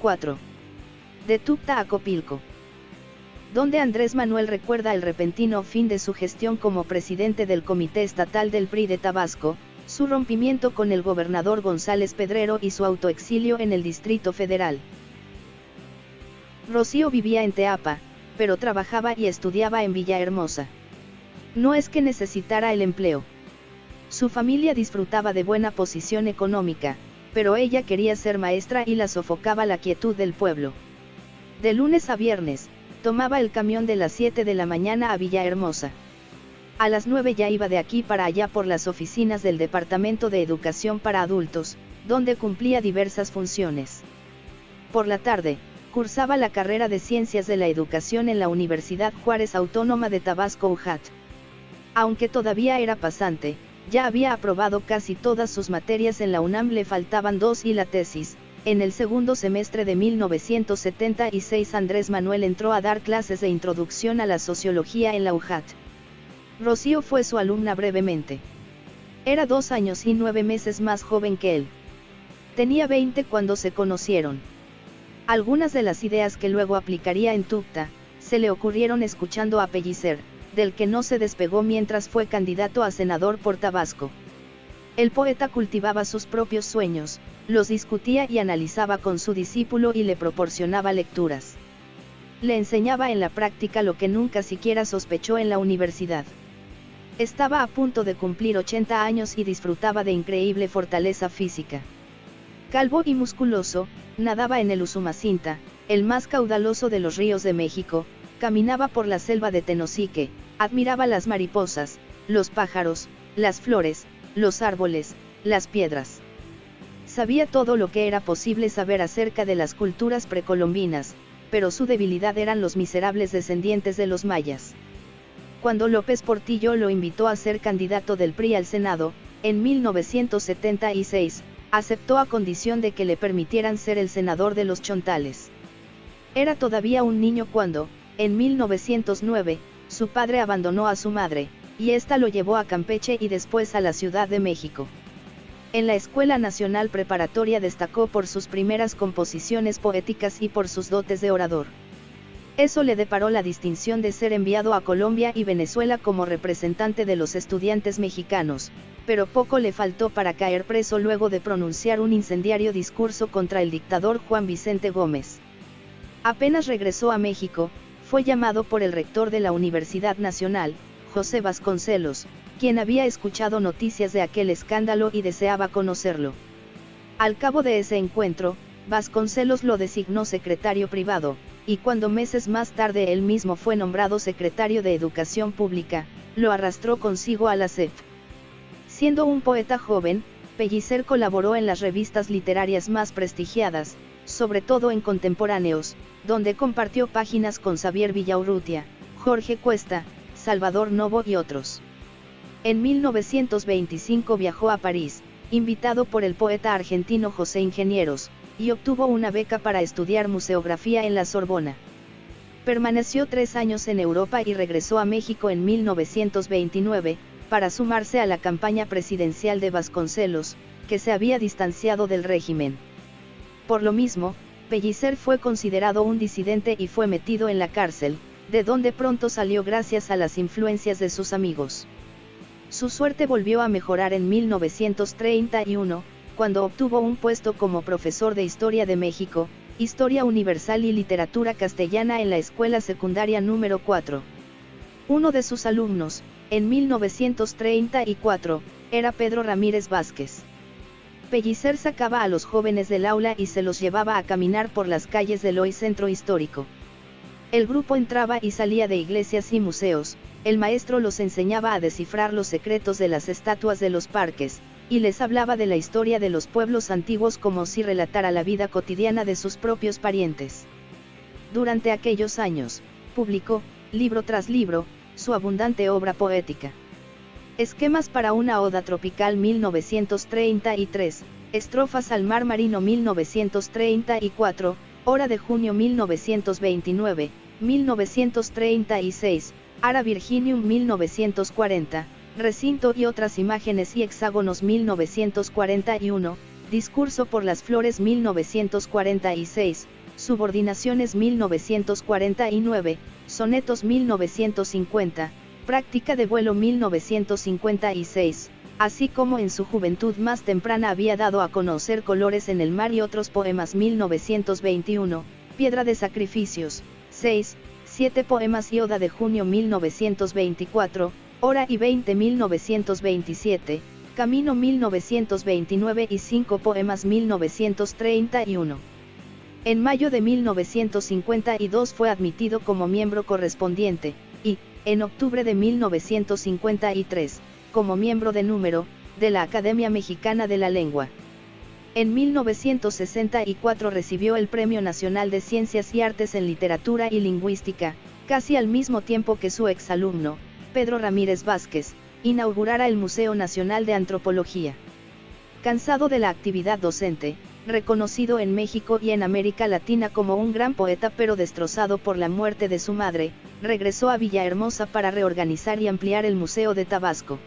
4. De Tucta a Copilco. Donde Andrés Manuel recuerda el repentino fin de su gestión como presidente del Comité Estatal del PRI de Tabasco, su rompimiento con el gobernador González Pedrero y su autoexilio en el Distrito Federal. Rocío vivía en Teapa, pero trabajaba y estudiaba en Villahermosa. No es que necesitara el empleo. Su familia disfrutaba de buena posición económica, pero ella quería ser maestra y la sofocaba la quietud del pueblo. De lunes a viernes, tomaba el camión de las 7 de la mañana a Villahermosa. A las 9 ya iba de aquí para allá por las oficinas del Departamento de Educación para Adultos, donde cumplía diversas funciones. Por la tarde, cursaba la carrera de Ciencias de la Educación en la Universidad Juárez Autónoma de Tabasco UJAT. Aunque todavía era pasante, ya había aprobado casi todas sus materias en la UNAM, le faltaban dos y la tesis. En el segundo semestre de 1976 Andrés Manuel entró a dar clases de introducción a la sociología en la UJAT. Rocío fue su alumna brevemente. Era dos años y nueve meses más joven que él. Tenía 20 cuando se conocieron. Algunas de las ideas que luego aplicaría en Tucta, se le ocurrieron escuchando a Pellicer, del que no se despegó mientras fue candidato a senador por Tabasco. El poeta cultivaba sus propios sueños, los discutía y analizaba con su discípulo y le proporcionaba lecturas. Le enseñaba en la práctica lo que nunca siquiera sospechó en la universidad. Estaba a punto de cumplir 80 años y disfrutaba de increíble fortaleza física. Calvo y musculoso, nadaba en el Usumacinta, el más caudaloso de los ríos de México, caminaba por la selva de Tenosique, admiraba las mariposas, los pájaros, las flores, los árboles, las piedras. Sabía todo lo que era posible saber acerca de las culturas precolombinas, pero su debilidad eran los miserables descendientes de los mayas. Cuando López Portillo lo invitó a ser candidato del PRI al Senado, en 1976, aceptó a condición de que le permitieran ser el senador de los Chontales. Era todavía un niño cuando, en 1909, su padre abandonó a su madre, y ésta lo llevó a Campeche y después a la Ciudad de México. En la Escuela Nacional Preparatoria destacó por sus primeras composiciones poéticas y por sus dotes de orador. Eso le deparó la distinción de ser enviado a Colombia y Venezuela como representante de los estudiantes mexicanos, pero poco le faltó para caer preso luego de pronunciar un incendiario discurso contra el dictador Juan Vicente Gómez. Apenas regresó a México, fue llamado por el rector de la Universidad Nacional, José Vasconcelos, quien había escuchado noticias de aquel escándalo y deseaba conocerlo. Al cabo de ese encuentro, Vasconcelos lo designó secretario privado, y cuando meses más tarde él mismo fue nombrado secretario de Educación Pública, lo arrastró consigo a la CEF. Siendo un poeta joven, Pellicer colaboró en las revistas literarias más prestigiadas, sobre todo en contemporáneos, donde compartió páginas con Xavier Villaurrutia, Jorge Cuesta, Salvador Novo y otros. En 1925 viajó a París, invitado por el poeta argentino José Ingenieros, y obtuvo una beca para estudiar museografía en la Sorbona. Permaneció tres años en Europa y regresó a México en 1929, para sumarse a la campaña presidencial de Vasconcelos, que se había distanciado del régimen. Por lo mismo, Pellicer fue considerado un disidente y fue metido en la cárcel, de donde pronto salió gracias a las influencias de sus amigos. Su suerte volvió a mejorar en 1931, cuando obtuvo un puesto como profesor de Historia de México, Historia Universal y Literatura Castellana en la Escuela Secundaria número 4. Uno de sus alumnos, en 1934, era Pedro Ramírez Vázquez. Pellicer sacaba a los jóvenes del aula y se los llevaba a caminar por las calles del hoy centro histórico. El grupo entraba y salía de iglesias y museos, el maestro los enseñaba a descifrar los secretos de las estatuas de los parques, y les hablaba de la historia de los pueblos antiguos como si relatara la vida cotidiana de sus propios parientes. Durante aquellos años, publicó, libro tras libro, su abundante obra poética. Esquemas para una Oda Tropical 1933, Estrofas al Mar Marino 1934, Hora de Junio 1929, 1936, Ara Virginium 1940, Recinto y otras imágenes y hexágonos 1941, Discurso por las Flores 1946, Subordinaciones 1949, Sonetos 1950, Práctica de vuelo 1956, así como en su juventud más temprana había dado a conocer Colores en el mar y otros poemas 1921, Piedra de Sacrificios, 6, 7 poemas y Oda de junio 1924, Hora y 20 1927, Camino 1929 y 5 poemas 1931. En mayo de 1952 fue admitido como miembro correspondiente, y, en octubre de 1953, como miembro de número, de la Academia Mexicana de la Lengua. En 1964 recibió el Premio Nacional de Ciencias y Artes en Literatura y Lingüística, casi al mismo tiempo que su exalumno, Pedro Ramírez Vázquez, inaugurara el Museo Nacional de Antropología. Cansado de la actividad docente, reconocido en México y en América Latina como un gran poeta pero destrozado por la muerte de su madre, regresó a Villahermosa para reorganizar y ampliar el Museo de Tabasco.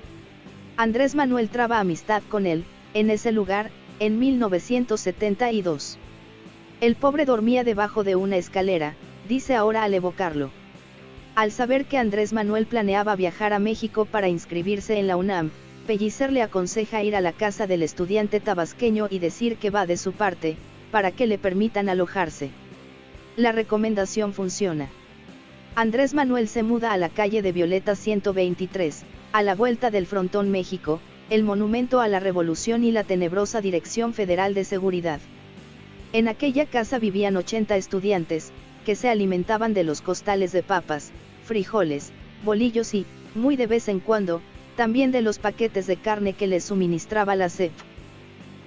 Andrés Manuel traba amistad con él, en ese lugar, en 1972. El pobre dormía debajo de una escalera, dice ahora al evocarlo. Al saber que Andrés Manuel planeaba viajar a México para inscribirse en la UNAM, Pellicer le aconseja ir a la casa del estudiante tabasqueño y decir que va de su parte, para que le permitan alojarse. La recomendación funciona. Andrés Manuel se muda a la calle de Violeta 123, a la vuelta del Frontón México, el monumento a la Revolución y la tenebrosa Dirección Federal de Seguridad. En aquella casa vivían 80 estudiantes, que se alimentaban de los costales de papas, frijoles, bolillos y, muy de vez en cuando, también de los paquetes de carne que les suministraba la CEP.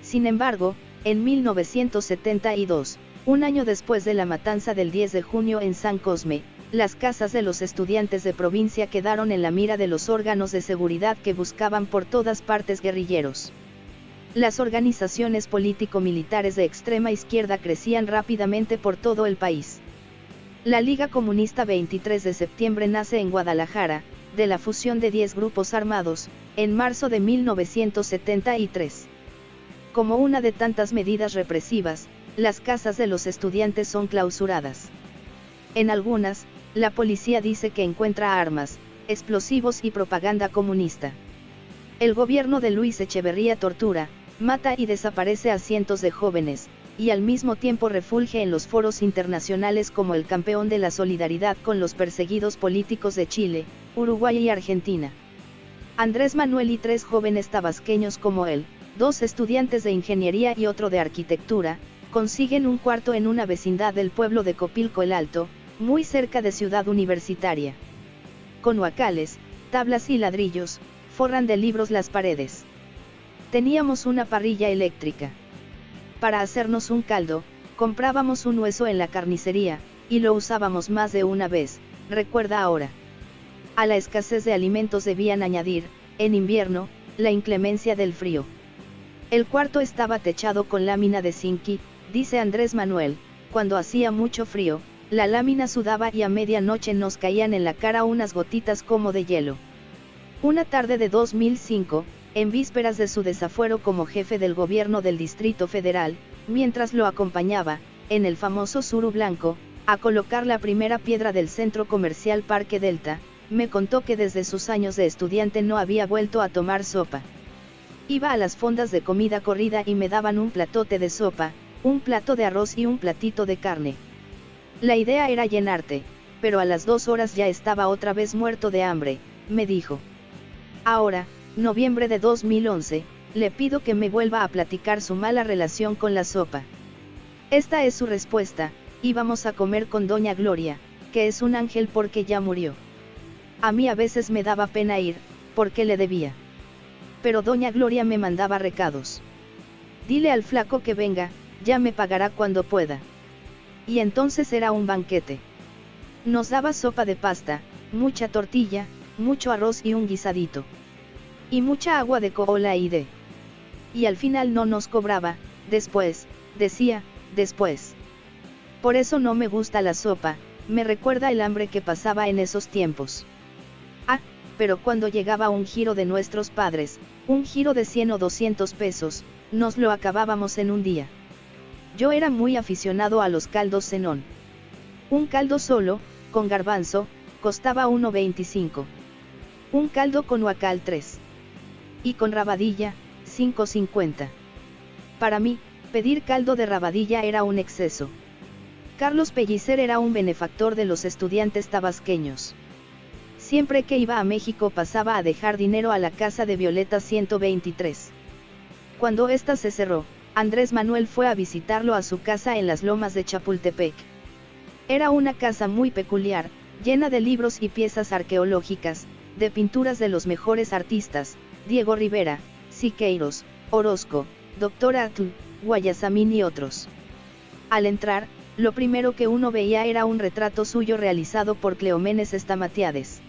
Sin embargo, en 1972, un año después de la matanza del 10 de junio en San Cosme, las casas de los estudiantes de provincia quedaron en la mira de los órganos de seguridad que buscaban por todas partes guerrilleros. Las organizaciones político-militares de extrema izquierda crecían rápidamente por todo el país. La Liga Comunista 23 de septiembre nace en Guadalajara, de la fusión de 10 grupos armados, en marzo de 1973. Como una de tantas medidas represivas, las casas de los estudiantes son clausuradas. En algunas, la policía dice que encuentra armas, explosivos y propaganda comunista. El gobierno de Luis Echeverría tortura, mata y desaparece a cientos de jóvenes, y al mismo tiempo refulge en los foros internacionales como el campeón de la solidaridad con los perseguidos políticos de Chile, Uruguay y Argentina. Andrés Manuel y tres jóvenes tabasqueños como él, dos estudiantes de ingeniería y otro de arquitectura, consiguen un cuarto en una vecindad del pueblo de Copilco el Alto, muy cerca de Ciudad Universitaria. Con huacales, tablas y ladrillos, forran de libros las paredes. Teníamos una parrilla eléctrica. Para hacernos un caldo, comprábamos un hueso en la carnicería, y lo usábamos más de una vez, recuerda ahora. A la escasez de alimentos debían añadir, en invierno, la inclemencia del frío. El cuarto estaba techado con lámina de zinc dice Andrés Manuel, cuando hacía mucho frío, la lámina sudaba y a medianoche nos caían en la cara unas gotitas como de hielo. Una tarde de 2005, en vísperas de su desafuero como jefe del gobierno del Distrito Federal, mientras lo acompañaba, en el famoso Suru Blanco, a colocar la primera piedra del centro comercial Parque Delta, me contó que desde sus años de estudiante no había vuelto a tomar sopa. Iba a las fondas de comida corrida y me daban un platote de sopa, un plato de arroz y un platito de carne. La idea era llenarte, pero a las dos horas ya estaba otra vez muerto de hambre, me dijo. Ahora, noviembre de 2011, le pido que me vuelva a platicar su mala relación con la sopa. Esta es su respuesta, íbamos a comer con doña Gloria, que es un ángel porque ya murió. A mí a veces me daba pena ir, porque le debía. Pero doña Gloria me mandaba recados. Dile al flaco que venga, ya me pagará cuando pueda. Y entonces era un banquete. Nos daba sopa de pasta, mucha tortilla, mucho arroz y un guisadito. Y mucha agua de cola y de. Y al final no nos cobraba, después, decía, después. Por eso no me gusta la sopa, me recuerda el hambre que pasaba en esos tiempos. Ah, pero cuando llegaba un giro de nuestros padres, Un giro de 100 o 200 pesos, nos lo acabábamos en un día. Yo era muy aficionado a los caldos cenón. Un caldo solo, con garbanzo, costaba 1.25. Un caldo con huacal 3. Y con rabadilla, 5.50. Para mí, pedir caldo de rabadilla era un exceso. Carlos Pellicer era un benefactor de los estudiantes tabasqueños. Siempre que iba a México pasaba a dejar dinero a la casa de Violeta 123. Cuando ésta se cerró, Andrés Manuel fue a visitarlo a su casa en las lomas de Chapultepec. Era una casa muy peculiar, llena de libros y piezas arqueológicas, de pinturas de los mejores artistas, Diego Rivera, Siqueiros, Orozco, Dr. Atl, Guayasamín y otros. Al entrar, lo primero que uno veía era un retrato suyo realizado por Cleomenes Estamatiades.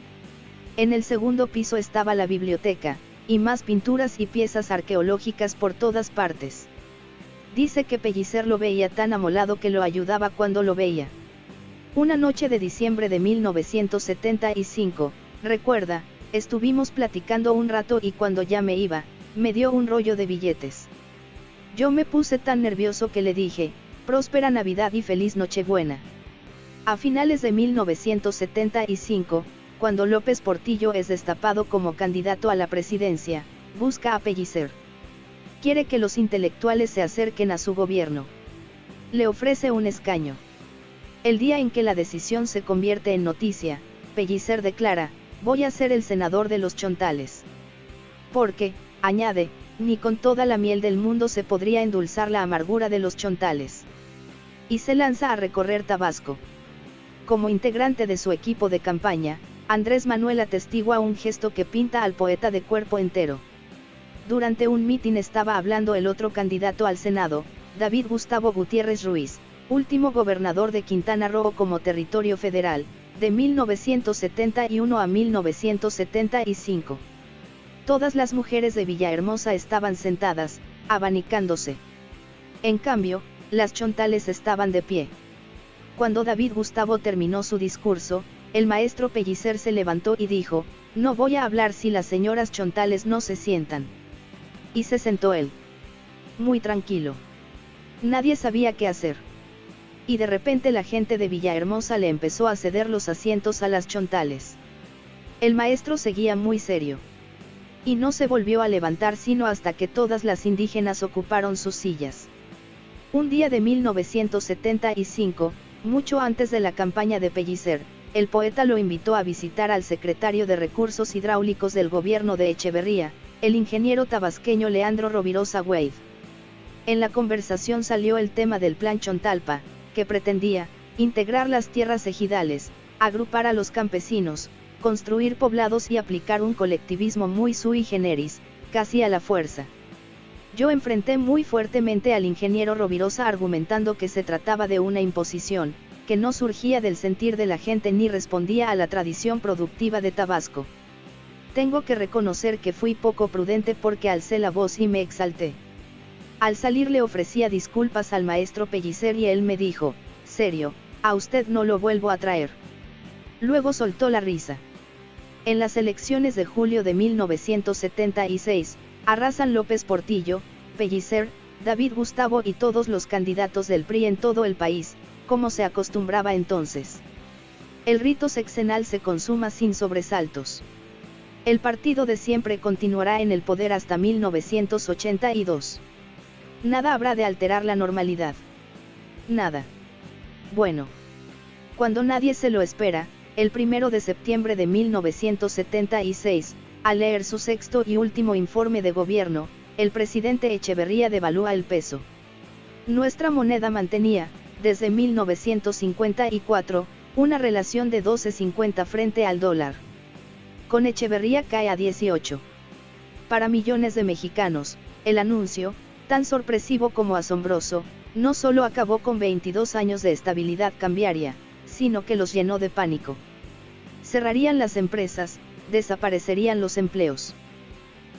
En el segundo piso estaba la biblioteca, y más pinturas y piezas arqueológicas por todas partes. Dice que Pellicer lo veía tan amolado que lo ayudaba cuando lo veía. Una noche de diciembre de 1975, recuerda, estuvimos platicando un rato y cuando ya me iba, me dio un rollo de billetes. Yo me puse tan nervioso que le dije, próspera Navidad y feliz Nochebuena. A finales de 1975, cuando López Portillo es destapado como candidato a la presidencia, busca a Pellicer quiere que los intelectuales se acerquen a su gobierno. Le ofrece un escaño. El día en que la decisión se convierte en noticia, Pellicer declara, voy a ser el senador de los chontales. Porque, añade, ni con toda la miel del mundo se podría endulzar la amargura de los chontales. Y se lanza a recorrer Tabasco. Como integrante de su equipo de campaña, Andrés Manuel atestigua un gesto que pinta al poeta de cuerpo entero. Durante un mitin estaba hablando el otro candidato al Senado, David Gustavo Gutiérrez Ruiz, último gobernador de Quintana Roo como territorio federal, de 1971 a 1975. Todas las mujeres de Villahermosa estaban sentadas, abanicándose. En cambio, las chontales estaban de pie. Cuando David Gustavo terminó su discurso, el maestro Pellicer se levantó y dijo, no voy a hablar si las señoras chontales no se sientan. Y se sentó él. Muy tranquilo. Nadie sabía qué hacer. Y de repente la gente de Villahermosa le empezó a ceder los asientos a las chontales. El maestro seguía muy serio. Y no se volvió a levantar sino hasta que todas las indígenas ocuparon sus sillas. Un día de 1975, mucho antes de la campaña de Pellicer, el poeta lo invitó a visitar al secretario de Recursos Hidráulicos del gobierno de Echeverría, el ingeniero tabasqueño Leandro Rovirosa Wade. En la conversación salió el tema del Plan Chontalpa, que pretendía, integrar las tierras ejidales, agrupar a los campesinos, construir poblados y aplicar un colectivismo muy sui generis, casi a la fuerza. Yo enfrenté muy fuertemente al ingeniero Rovirosa argumentando que se trataba de una imposición, que no surgía del sentir de la gente ni respondía a la tradición productiva de Tabasco. Tengo que reconocer que fui poco prudente porque alcé la voz y me exalté. Al salir le ofrecía disculpas al maestro Pellicer y él me dijo, serio, a usted no lo vuelvo a traer. Luego soltó la risa. En las elecciones de julio de 1976, arrasan López Portillo, Pellicer, David Gustavo y todos los candidatos del PRI en todo el país, como se acostumbraba entonces. El rito sexenal se consuma sin sobresaltos. El partido de siempre continuará en el poder hasta 1982. Nada habrá de alterar la normalidad. Nada. Bueno. Cuando nadie se lo espera, el primero de septiembre de 1976, al leer su sexto y último informe de gobierno, el presidente Echeverría devalúa el peso. Nuestra moneda mantenía, desde 1954, una relación de 12.50 frente al dólar con Echeverría cae a 18. Para millones de mexicanos, el anuncio, tan sorpresivo como asombroso, no solo acabó con 22 años de estabilidad cambiaria, sino que los llenó de pánico. Cerrarían las empresas, desaparecerían los empleos.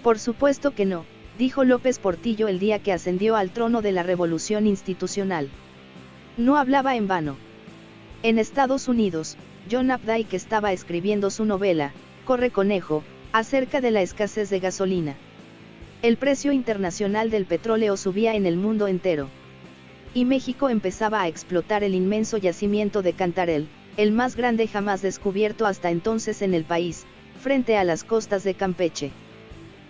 Por supuesto que no, dijo López Portillo el día que ascendió al trono de la revolución institucional. No hablaba en vano. En Estados Unidos, John Updike estaba escribiendo su novela, Corre Conejo, acerca de la escasez de gasolina. El precio internacional del petróleo subía en el mundo entero. Y México empezaba a explotar el inmenso yacimiento de Cantarel, el más grande jamás descubierto hasta entonces en el país, frente a las costas de Campeche.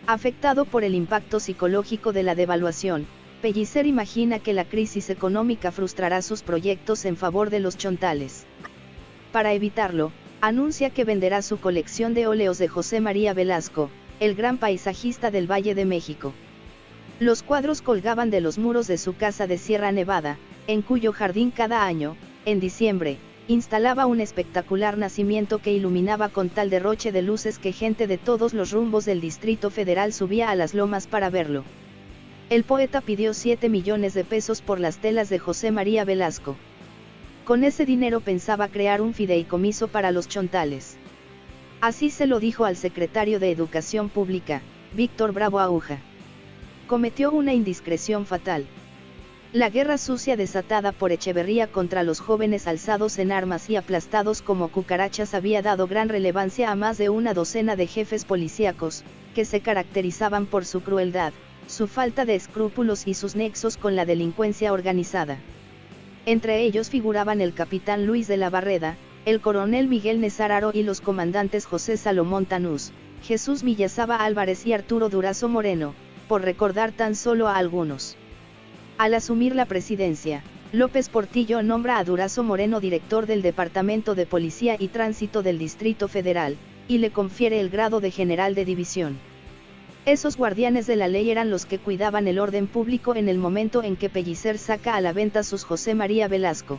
Afectado por el impacto psicológico de la devaluación, Pellicer imagina que la crisis económica frustrará sus proyectos en favor de los chontales. Para evitarlo, anuncia que venderá su colección de óleos de José María Velasco, el gran paisajista del Valle de México. Los cuadros colgaban de los muros de su casa de Sierra Nevada, en cuyo jardín cada año, en diciembre, instalaba un espectacular nacimiento que iluminaba con tal derroche de luces que gente de todos los rumbos del Distrito Federal subía a las lomas para verlo. El poeta pidió 7 millones de pesos por las telas de José María Velasco. Con ese dinero pensaba crear un fideicomiso para los chontales. Así se lo dijo al secretario de Educación Pública, Víctor Bravo Aguja. Cometió una indiscreción fatal. La guerra sucia desatada por Echeverría contra los jóvenes alzados en armas y aplastados como cucarachas había dado gran relevancia a más de una docena de jefes policíacos, que se caracterizaban por su crueldad, su falta de escrúpulos y sus nexos con la delincuencia organizada. Entre ellos figuraban el capitán Luis de la Barreda, el coronel Miguel Nezararo y los comandantes José Salomón Tanús, Jesús Millazaba Álvarez y Arturo Durazo Moreno, por recordar tan solo a algunos. Al asumir la presidencia, López Portillo nombra a Durazo Moreno director del Departamento de Policía y Tránsito del Distrito Federal, y le confiere el grado de general de división. Esos guardianes de la ley eran los que cuidaban el orden público en el momento en que Pellicer saca a la venta sus José María Velasco.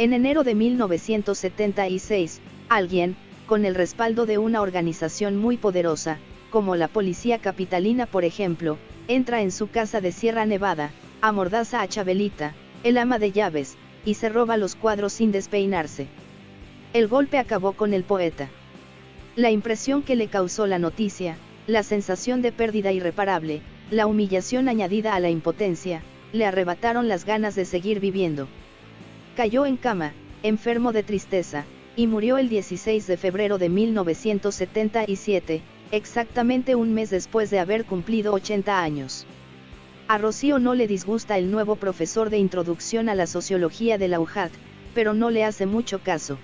En enero de 1976, alguien, con el respaldo de una organización muy poderosa, como la Policía Capitalina por ejemplo, entra en su casa de Sierra Nevada, amordaza a Chabelita, el ama de llaves, y se roba los cuadros sin despeinarse. El golpe acabó con el poeta. La impresión que le causó la noticia, la sensación de pérdida irreparable, la humillación añadida a la impotencia, le arrebataron las ganas de seguir viviendo. Cayó en cama, enfermo de tristeza, y murió el 16 de febrero de 1977, exactamente un mes después de haber cumplido 80 años. A Rocío no le disgusta el nuevo profesor de introducción a la sociología de la UJAT, pero no le hace mucho caso.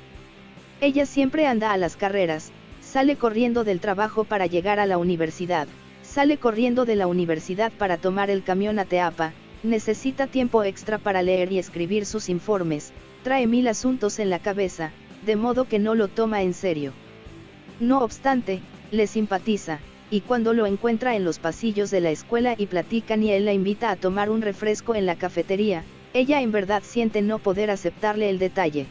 Ella siempre anda a las carreras, sale corriendo del trabajo para llegar a la universidad, sale corriendo de la universidad para tomar el camión a Teapa, necesita tiempo extra para leer y escribir sus informes, trae mil asuntos en la cabeza, de modo que no lo toma en serio. No obstante, le simpatiza, y cuando lo encuentra en los pasillos de la escuela y platican y él la invita a tomar un refresco en la cafetería, ella en verdad siente no poder aceptarle el detalle.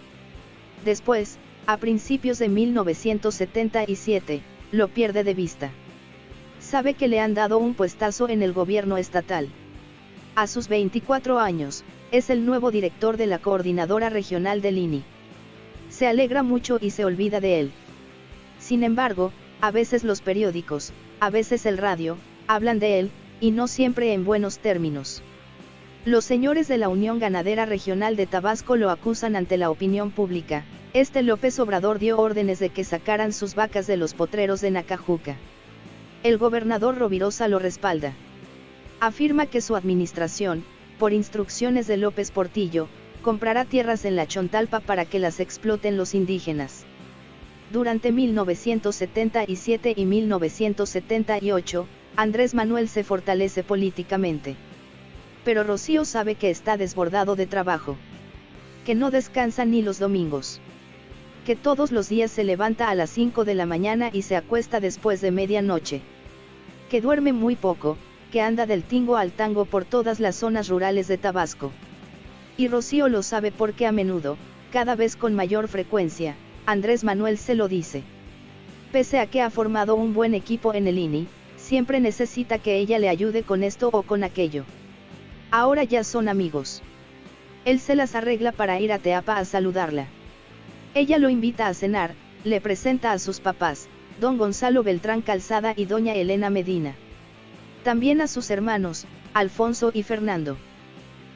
Después, a principios de 1977, lo pierde de vista. Sabe que le han dado un puestazo en el gobierno estatal. A sus 24 años, es el nuevo director de la Coordinadora Regional del INI. Se alegra mucho y se olvida de él. Sin embargo, a veces los periódicos, a veces el radio, hablan de él, y no siempre en buenos términos. Los señores de la Unión Ganadera Regional de Tabasco lo acusan ante la opinión pública. Este López Obrador dio órdenes de que sacaran sus vacas de los potreros de Nacajuca. El gobernador Rovirosa lo respalda. Afirma que su administración, por instrucciones de López Portillo, comprará tierras en la Chontalpa para que las exploten los indígenas. Durante 1977 y 1978, Andrés Manuel se fortalece políticamente. Pero Rocío sabe que está desbordado de trabajo. Que no descansa ni los domingos. Que todos los días se levanta a las 5 de la mañana y se acuesta después de medianoche. Que duerme muy poco, que anda del tingo al tango por todas las zonas rurales de Tabasco. Y Rocío lo sabe porque a menudo, cada vez con mayor frecuencia, Andrés Manuel se lo dice. Pese a que ha formado un buen equipo en el INI, siempre necesita que ella le ayude con esto o con aquello. Ahora ya son amigos. Él se las arregla para ir a Teapa a saludarla. Ella lo invita a cenar, le presenta a sus papás, don Gonzalo Beltrán Calzada y doña Elena Medina. También a sus hermanos, Alfonso y Fernando.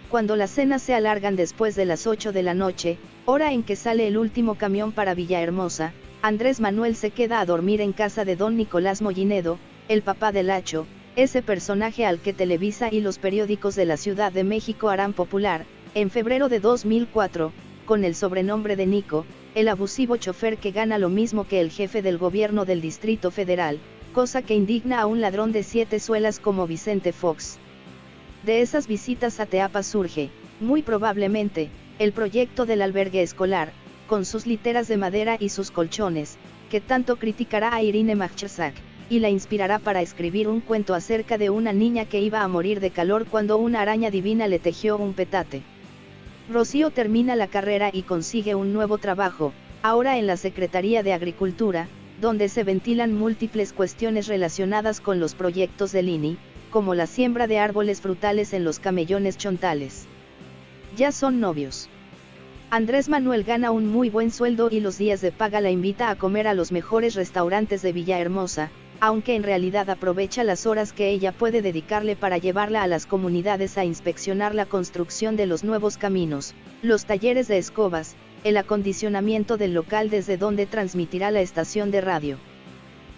Cuando las cenas se alargan después de las 8 de la noche, hora en que sale el último camión para Villahermosa, Andrés Manuel se queda a dormir en casa de don Nicolás Mollinedo, el papá del Hacho, ese personaje al que Televisa y los periódicos de la Ciudad de México harán popular, en febrero de 2004, con el sobrenombre de Nico, el abusivo chofer que gana lo mismo que el jefe del gobierno del Distrito Federal, cosa que indigna a un ladrón de siete suelas como Vicente Fox. De esas visitas a Teapa surge, muy probablemente, el proyecto del albergue escolar, con sus literas de madera y sus colchones, que tanto criticará a Irine Machczak, y la inspirará para escribir un cuento acerca de una niña que iba a morir de calor cuando una araña divina le tejió un petate. Rocío termina la carrera y consigue un nuevo trabajo, ahora en la Secretaría de Agricultura, donde se ventilan múltiples cuestiones relacionadas con los proyectos del INI, como la siembra de árboles frutales en los camellones chontales. Ya son novios. Andrés Manuel gana un muy buen sueldo y los días de paga la invita a comer a los mejores restaurantes de Villahermosa, aunque en realidad aprovecha las horas que ella puede dedicarle para llevarla a las comunidades a inspeccionar la construcción de los nuevos caminos, los talleres de escobas, el acondicionamiento del local desde donde transmitirá la estación de radio.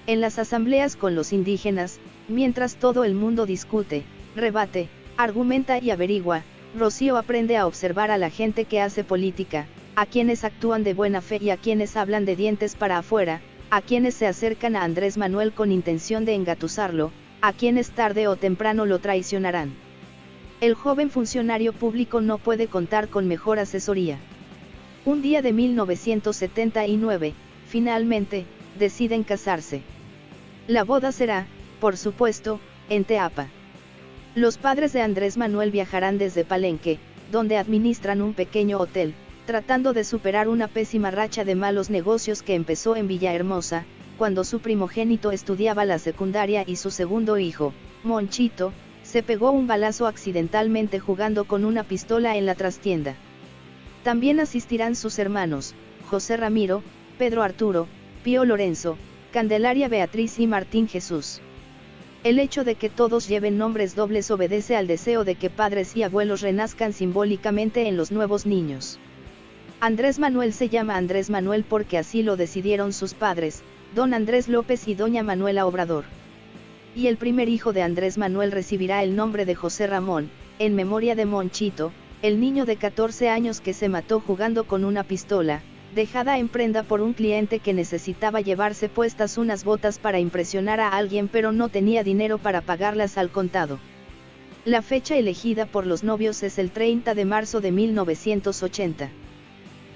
En las asambleas con los indígenas, mientras todo el mundo discute, rebate, argumenta y averigua, Rocío aprende a observar a la gente que hace política, a quienes actúan de buena fe y a quienes hablan de dientes para afuera, a quienes se acercan a Andrés Manuel con intención de engatusarlo, a quienes tarde o temprano lo traicionarán. El joven funcionario público no puede contar con mejor asesoría. Un día de 1979, finalmente, deciden casarse. La boda será, por supuesto, en Teapa. Los padres de Andrés Manuel viajarán desde Palenque, donde administran un pequeño hotel, tratando de superar una pésima racha de malos negocios que empezó en Villahermosa, cuando su primogénito estudiaba la secundaria y su segundo hijo, Monchito, se pegó un balazo accidentalmente jugando con una pistola en la trastienda. También asistirán sus hermanos, José Ramiro, Pedro Arturo, Pío Lorenzo, Candelaria Beatriz y Martín Jesús. El hecho de que todos lleven nombres dobles obedece al deseo de que padres y abuelos renazcan simbólicamente en los nuevos niños. Andrés Manuel se llama Andrés Manuel porque así lo decidieron sus padres, don Andrés López y doña Manuela Obrador. Y el primer hijo de Andrés Manuel recibirá el nombre de José Ramón, en memoria de Monchito, el niño de 14 años que se mató jugando con una pistola, dejada en prenda por un cliente que necesitaba llevarse puestas unas botas para impresionar a alguien pero no tenía dinero para pagarlas al contado. La fecha elegida por los novios es el 30 de marzo de 1980.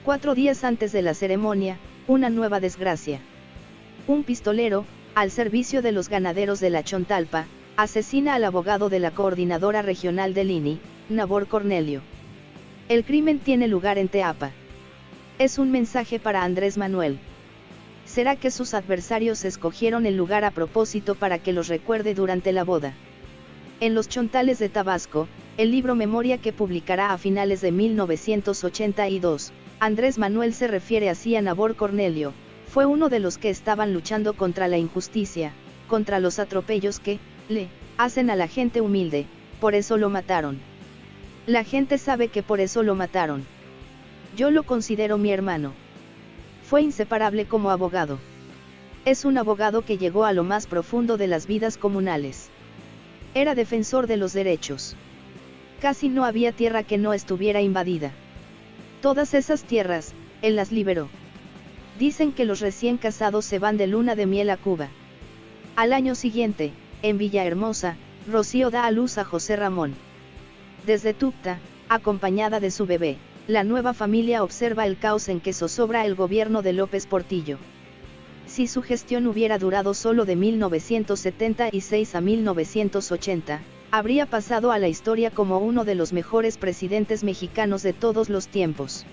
Cuatro días antes de la ceremonia, una nueva desgracia. Un pistolero, al servicio de los ganaderos de la Chontalpa, asesina al abogado de la coordinadora regional del INI, Nabor Cornelio. El crimen tiene lugar en Teapa. Es un mensaje para Andrés Manuel. ¿Será que sus adversarios escogieron el lugar a propósito para que los recuerde durante la boda? En los Chontales de Tabasco, el libro Memoria que publicará a finales de 1982, Andrés Manuel se refiere así a Nabor Cornelio, fue uno de los que estaban luchando contra la injusticia, contra los atropellos que, le, hacen a la gente humilde, por eso lo mataron. La gente sabe que por eso lo mataron. Yo lo considero mi hermano. Fue inseparable como abogado. Es un abogado que llegó a lo más profundo de las vidas comunales. Era defensor de los derechos. Casi no había tierra que no estuviera invadida. Todas esas tierras, él las liberó. Dicen que los recién casados se van de luna de miel a Cuba. Al año siguiente, en Villahermosa, Rocío da a luz a José Ramón. Desde Tupta, acompañada de su bebé, la nueva familia observa el caos en que zozobra el gobierno de López Portillo. Si su gestión hubiera durado solo de 1976 a 1980, habría pasado a la historia como uno de los mejores presidentes mexicanos de todos los tiempos.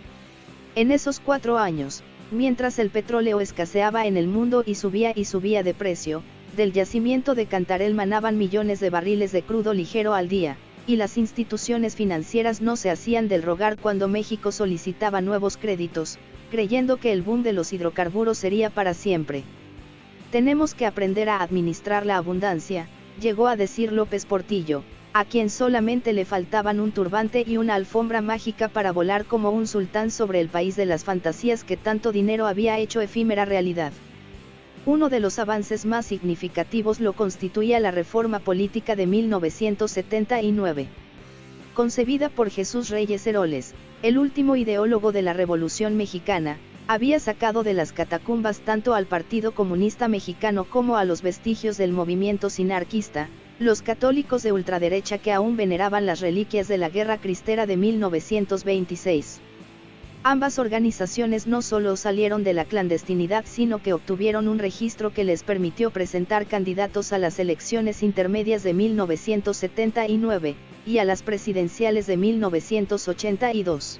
En esos cuatro años, mientras el petróleo escaseaba en el mundo y subía y subía de precio, del yacimiento de Cantarel manaban millones de barriles de crudo ligero al día, y las instituciones financieras no se hacían del rogar cuando México solicitaba nuevos créditos, creyendo que el boom de los hidrocarburos sería para siempre. Tenemos que aprender a administrar la abundancia, llegó a decir López Portillo, a quien solamente le faltaban un turbante y una alfombra mágica para volar como un sultán sobre el país de las fantasías que tanto dinero había hecho efímera realidad. Uno de los avances más significativos lo constituía la reforma política de 1979. Concebida por Jesús Reyes Heroles, el último ideólogo de la Revolución Mexicana, había sacado de las catacumbas tanto al Partido Comunista Mexicano como a los vestigios del movimiento sinarquista, los católicos de ultraderecha que aún veneraban las reliquias de la Guerra Cristera de 1926. Ambas organizaciones no solo salieron de la clandestinidad sino que obtuvieron un registro que les permitió presentar candidatos a las elecciones intermedias de 1979, y a las presidenciales de 1982.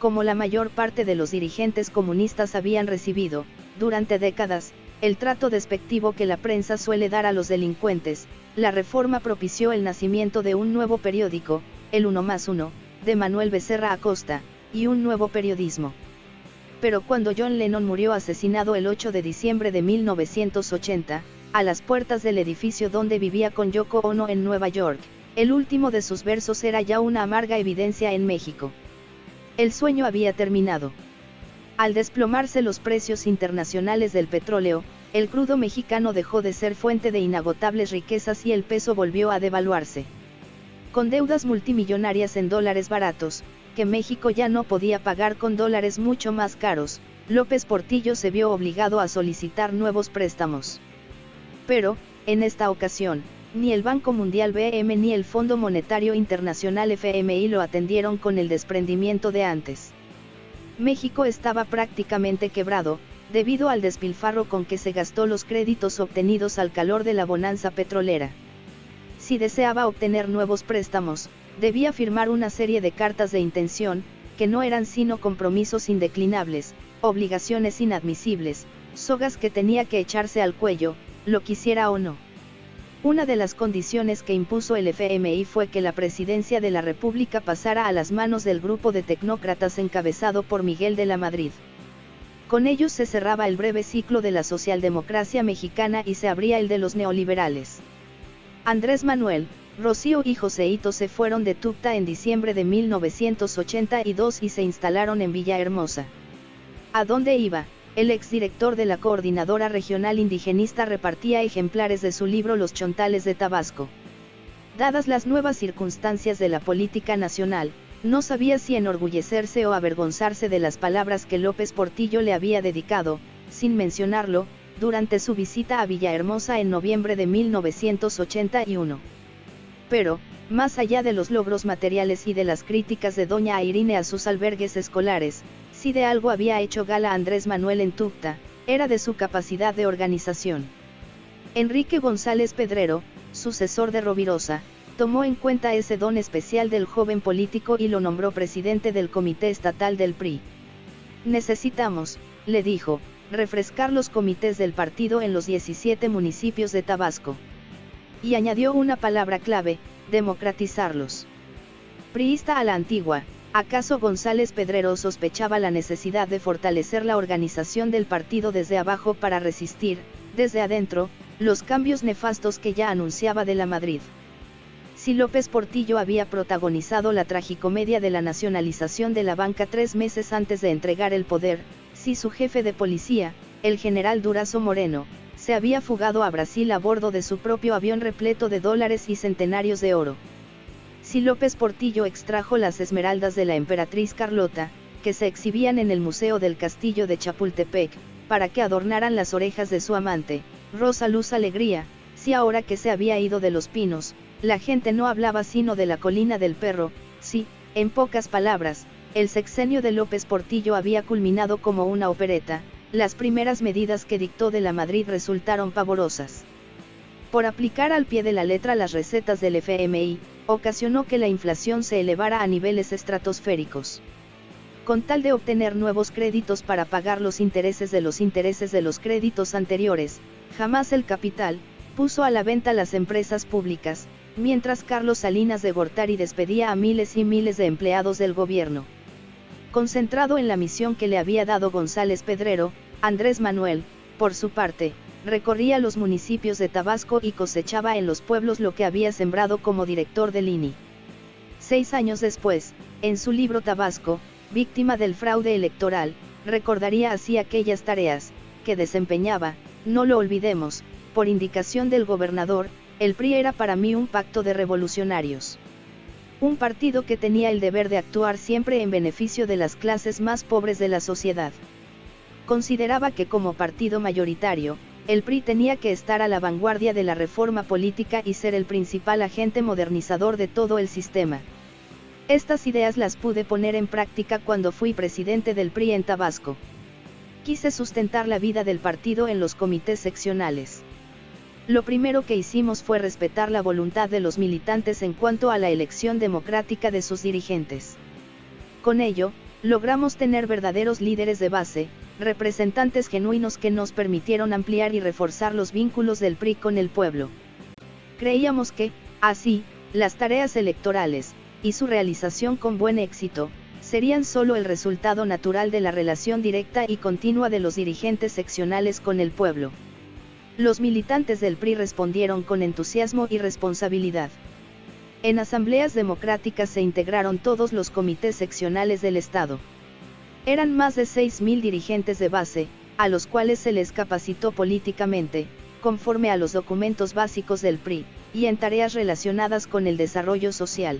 Como la mayor parte de los dirigentes comunistas habían recibido, durante décadas, el trato despectivo que la prensa suele dar a los delincuentes, la reforma propició el nacimiento de un nuevo periódico, el Uno más Uno, de Manuel Becerra Acosta, y un nuevo periodismo. Pero cuando John Lennon murió asesinado el 8 de diciembre de 1980, a las puertas del edificio donde vivía con Yoko Ono en Nueva York, el último de sus versos era ya una amarga evidencia en México. El sueño había terminado. Al desplomarse los precios internacionales del petróleo, el crudo mexicano dejó de ser fuente de inagotables riquezas y el peso volvió a devaluarse. Con deudas multimillonarias en dólares baratos, que México ya no podía pagar con dólares mucho más caros, López Portillo se vio obligado a solicitar nuevos préstamos. Pero, en esta ocasión, ni el Banco Mundial BM ni el Fondo Monetario Internacional FMI lo atendieron con el desprendimiento de antes. México estaba prácticamente quebrado, debido al despilfarro con que se gastó los créditos obtenidos al calor de la bonanza petrolera. Si deseaba obtener nuevos préstamos, debía firmar una serie de cartas de intención, que no eran sino compromisos indeclinables, obligaciones inadmisibles, sogas que tenía que echarse al cuello, lo quisiera o no. Una de las condiciones que impuso el FMI fue que la presidencia de la República pasara a las manos del grupo de tecnócratas encabezado por Miguel de la Madrid. Con ellos se cerraba el breve ciclo de la socialdemocracia mexicana y se abría el de los neoliberales. Andrés Manuel, Rocío y Joseito se fueron de Tucta en diciembre de 1982 y se instalaron en Villahermosa. ¿A dónde iba? El exdirector de la Coordinadora Regional Indigenista repartía ejemplares de su libro Los Chontales de Tabasco. Dadas las nuevas circunstancias de la política nacional, no sabía si enorgullecerse o avergonzarse de las palabras que López Portillo le había dedicado, sin mencionarlo, durante su visita a Villahermosa en noviembre de 1981 pero, más allá de los logros materiales y de las críticas de doña Irine a sus albergues escolares, si de algo había hecho gala Andrés Manuel en Tucta, era de su capacidad de organización. Enrique González Pedrero, sucesor de Rovirosa, tomó en cuenta ese don especial del joven político y lo nombró presidente del Comité Estatal del PRI. Necesitamos, le dijo, refrescar los comités del partido en los 17 municipios de Tabasco. Y añadió una palabra clave, democratizarlos. Priista a la antigua, ¿acaso González Pedrero sospechaba la necesidad de fortalecer la organización del partido desde abajo para resistir, desde adentro, los cambios nefastos que ya anunciaba de la Madrid? Si López Portillo había protagonizado la tragicomedia de la nacionalización de la banca tres meses antes de entregar el poder, si su jefe de policía, el general Durazo Moreno, se había fugado a Brasil a bordo de su propio avión repleto de dólares y centenarios de oro. Si López Portillo extrajo las esmeraldas de la emperatriz Carlota, que se exhibían en el Museo del Castillo de Chapultepec, para que adornaran las orejas de su amante, Rosa Luz Alegría, si ahora que se había ido de los pinos, la gente no hablaba sino de la colina del perro, si, en pocas palabras, el sexenio de López Portillo había culminado como una opereta, las primeras medidas que dictó de la Madrid resultaron pavorosas. Por aplicar al pie de la letra las recetas del FMI, ocasionó que la inflación se elevara a niveles estratosféricos. Con tal de obtener nuevos créditos para pagar los intereses de los intereses de los créditos anteriores, jamás el capital, puso a la venta las empresas públicas, mientras Carlos Salinas de Gortari despedía a miles y miles de empleados del gobierno. Concentrado en la misión que le había dado González Pedrero, Andrés Manuel, por su parte, recorría los municipios de Tabasco y cosechaba en los pueblos lo que había sembrado como director del INI. Seis años después, en su libro Tabasco, víctima del fraude electoral, recordaría así aquellas tareas, que desempeñaba, no lo olvidemos, por indicación del gobernador, el PRI era para mí un pacto de revolucionarios. Un partido que tenía el deber de actuar siempre en beneficio de las clases más pobres de la sociedad. Consideraba que como partido mayoritario, el PRI tenía que estar a la vanguardia de la reforma política y ser el principal agente modernizador de todo el sistema. Estas ideas las pude poner en práctica cuando fui presidente del PRI en Tabasco. Quise sustentar la vida del partido en los comités seccionales. Lo primero que hicimos fue respetar la voluntad de los militantes en cuanto a la elección democrática de sus dirigentes. Con ello, logramos tener verdaderos líderes de base, representantes genuinos que nos permitieron ampliar y reforzar los vínculos del PRI con el pueblo. Creíamos que, así, las tareas electorales, y su realización con buen éxito, serían solo el resultado natural de la relación directa y continua de los dirigentes seccionales con el pueblo. Los militantes del PRI respondieron con entusiasmo y responsabilidad. En asambleas democráticas se integraron todos los comités seccionales del Estado. Eran más de 6.000 dirigentes de base, a los cuales se les capacitó políticamente, conforme a los documentos básicos del PRI, y en tareas relacionadas con el desarrollo social.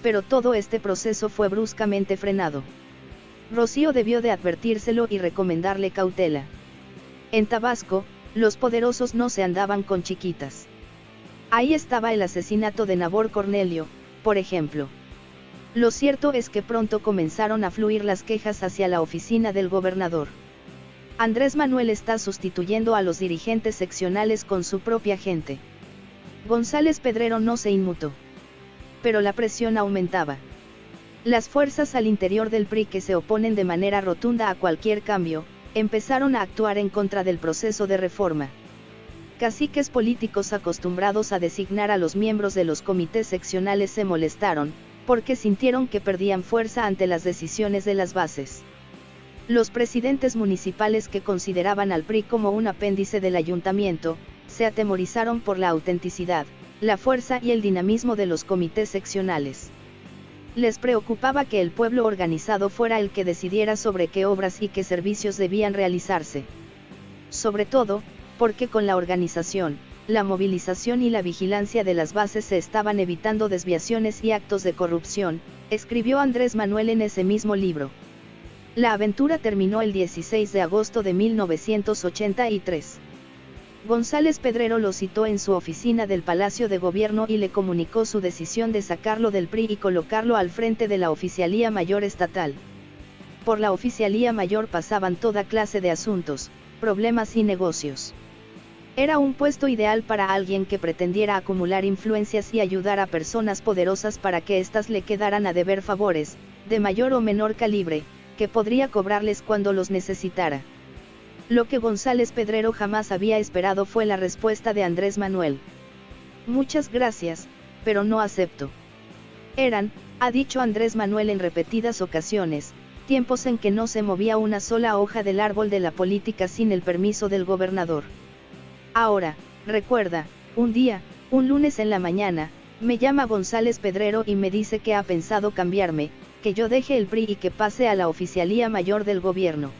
Pero todo este proceso fue bruscamente frenado. Rocío debió de advertírselo y recomendarle cautela. En Tabasco, los poderosos no se andaban con chiquitas. Ahí estaba el asesinato de Nabor Cornelio, por ejemplo. Lo cierto es que pronto comenzaron a fluir las quejas hacia la oficina del gobernador. Andrés Manuel está sustituyendo a los dirigentes seccionales con su propia gente. González Pedrero no se inmutó. Pero la presión aumentaba. Las fuerzas al interior del PRI que se oponen de manera rotunda a cualquier cambio, empezaron a actuar en contra del proceso de reforma. Caciques políticos acostumbrados a designar a los miembros de los comités seccionales se molestaron, porque sintieron que perdían fuerza ante las decisiones de las bases. Los presidentes municipales que consideraban al PRI como un apéndice del ayuntamiento, se atemorizaron por la autenticidad, la fuerza y el dinamismo de los comités seccionales. Les preocupaba que el pueblo organizado fuera el que decidiera sobre qué obras y qué servicios debían realizarse. Sobre todo, porque con la organización, la movilización y la vigilancia de las bases se estaban evitando desviaciones y actos de corrupción, escribió Andrés Manuel en ese mismo libro. La aventura terminó el 16 de agosto de 1983. González Pedrero lo citó en su oficina del Palacio de Gobierno y le comunicó su decisión de sacarlo del PRI y colocarlo al frente de la Oficialía Mayor Estatal. Por la Oficialía Mayor pasaban toda clase de asuntos, problemas y negocios. Era un puesto ideal para alguien que pretendiera acumular influencias y ayudar a personas poderosas para que éstas le quedaran a deber favores, de mayor o menor calibre, que podría cobrarles cuando los necesitara. Lo que González Pedrero jamás había esperado fue la respuesta de Andrés Manuel. Muchas gracias, pero no acepto. Eran, ha dicho Andrés Manuel en repetidas ocasiones, tiempos en que no se movía una sola hoja del árbol de la política sin el permiso del gobernador. Ahora, recuerda, un día, un lunes en la mañana, me llama González Pedrero y me dice que ha pensado cambiarme, que yo deje el PRI y que pase a la oficialía mayor del gobierno.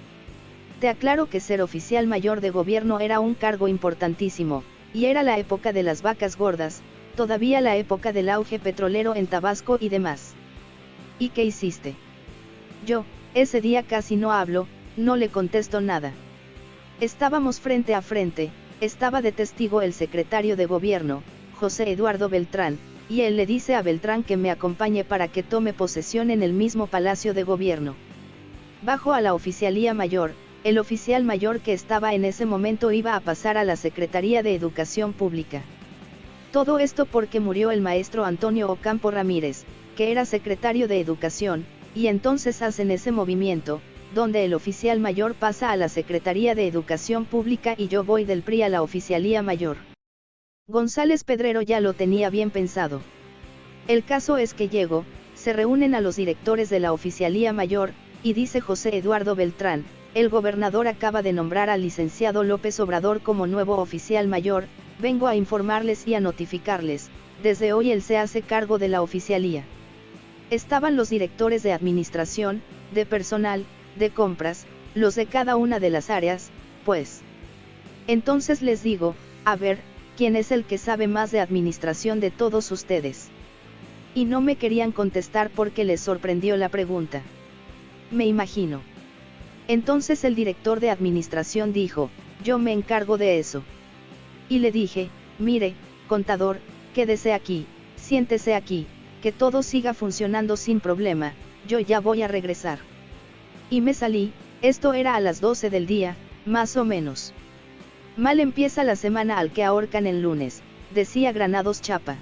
Te aclaro que ser oficial mayor de gobierno era un cargo importantísimo, y era la época de las vacas gordas, todavía la época del auge petrolero en Tabasco y demás. ¿Y qué hiciste? Yo, ese día casi no hablo, no le contesto nada. Estábamos frente a frente, estaba de testigo el secretario de gobierno, José Eduardo Beltrán, y él le dice a Beltrán que me acompañe para que tome posesión en el mismo palacio de gobierno. Bajo a la oficialía mayor, el oficial mayor que estaba en ese momento iba a pasar a la Secretaría de Educación Pública. Todo esto porque murió el maestro Antonio Ocampo Ramírez, que era secretario de Educación, y entonces hacen ese movimiento, donde el oficial mayor pasa a la Secretaría de Educación Pública y yo voy del PRI a la Oficialía Mayor. González Pedrero ya lo tenía bien pensado. El caso es que llego, se reúnen a los directores de la Oficialía Mayor, y dice José Eduardo Beltrán, el gobernador acaba de nombrar al licenciado López Obrador como nuevo oficial mayor, vengo a informarles y a notificarles, desde hoy él se hace cargo de la oficialía. Estaban los directores de administración, de personal, de compras, los de cada una de las áreas, pues. Entonces les digo, a ver, ¿quién es el que sabe más de administración de todos ustedes? Y no me querían contestar porque les sorprendió la pregunta. Me imagino. Entonces el director de administración dijo, yo me encargo de eso. Y le dije, mire, contador, quédese aquí, siéntese aquí, que todo siga funcionando sin problema, yo ya voy a regresar. Y me salí, esto era a las 12 del día, más o menos. Mal empieza la semana al que ahorcan el lunes, decía Granados Chapa.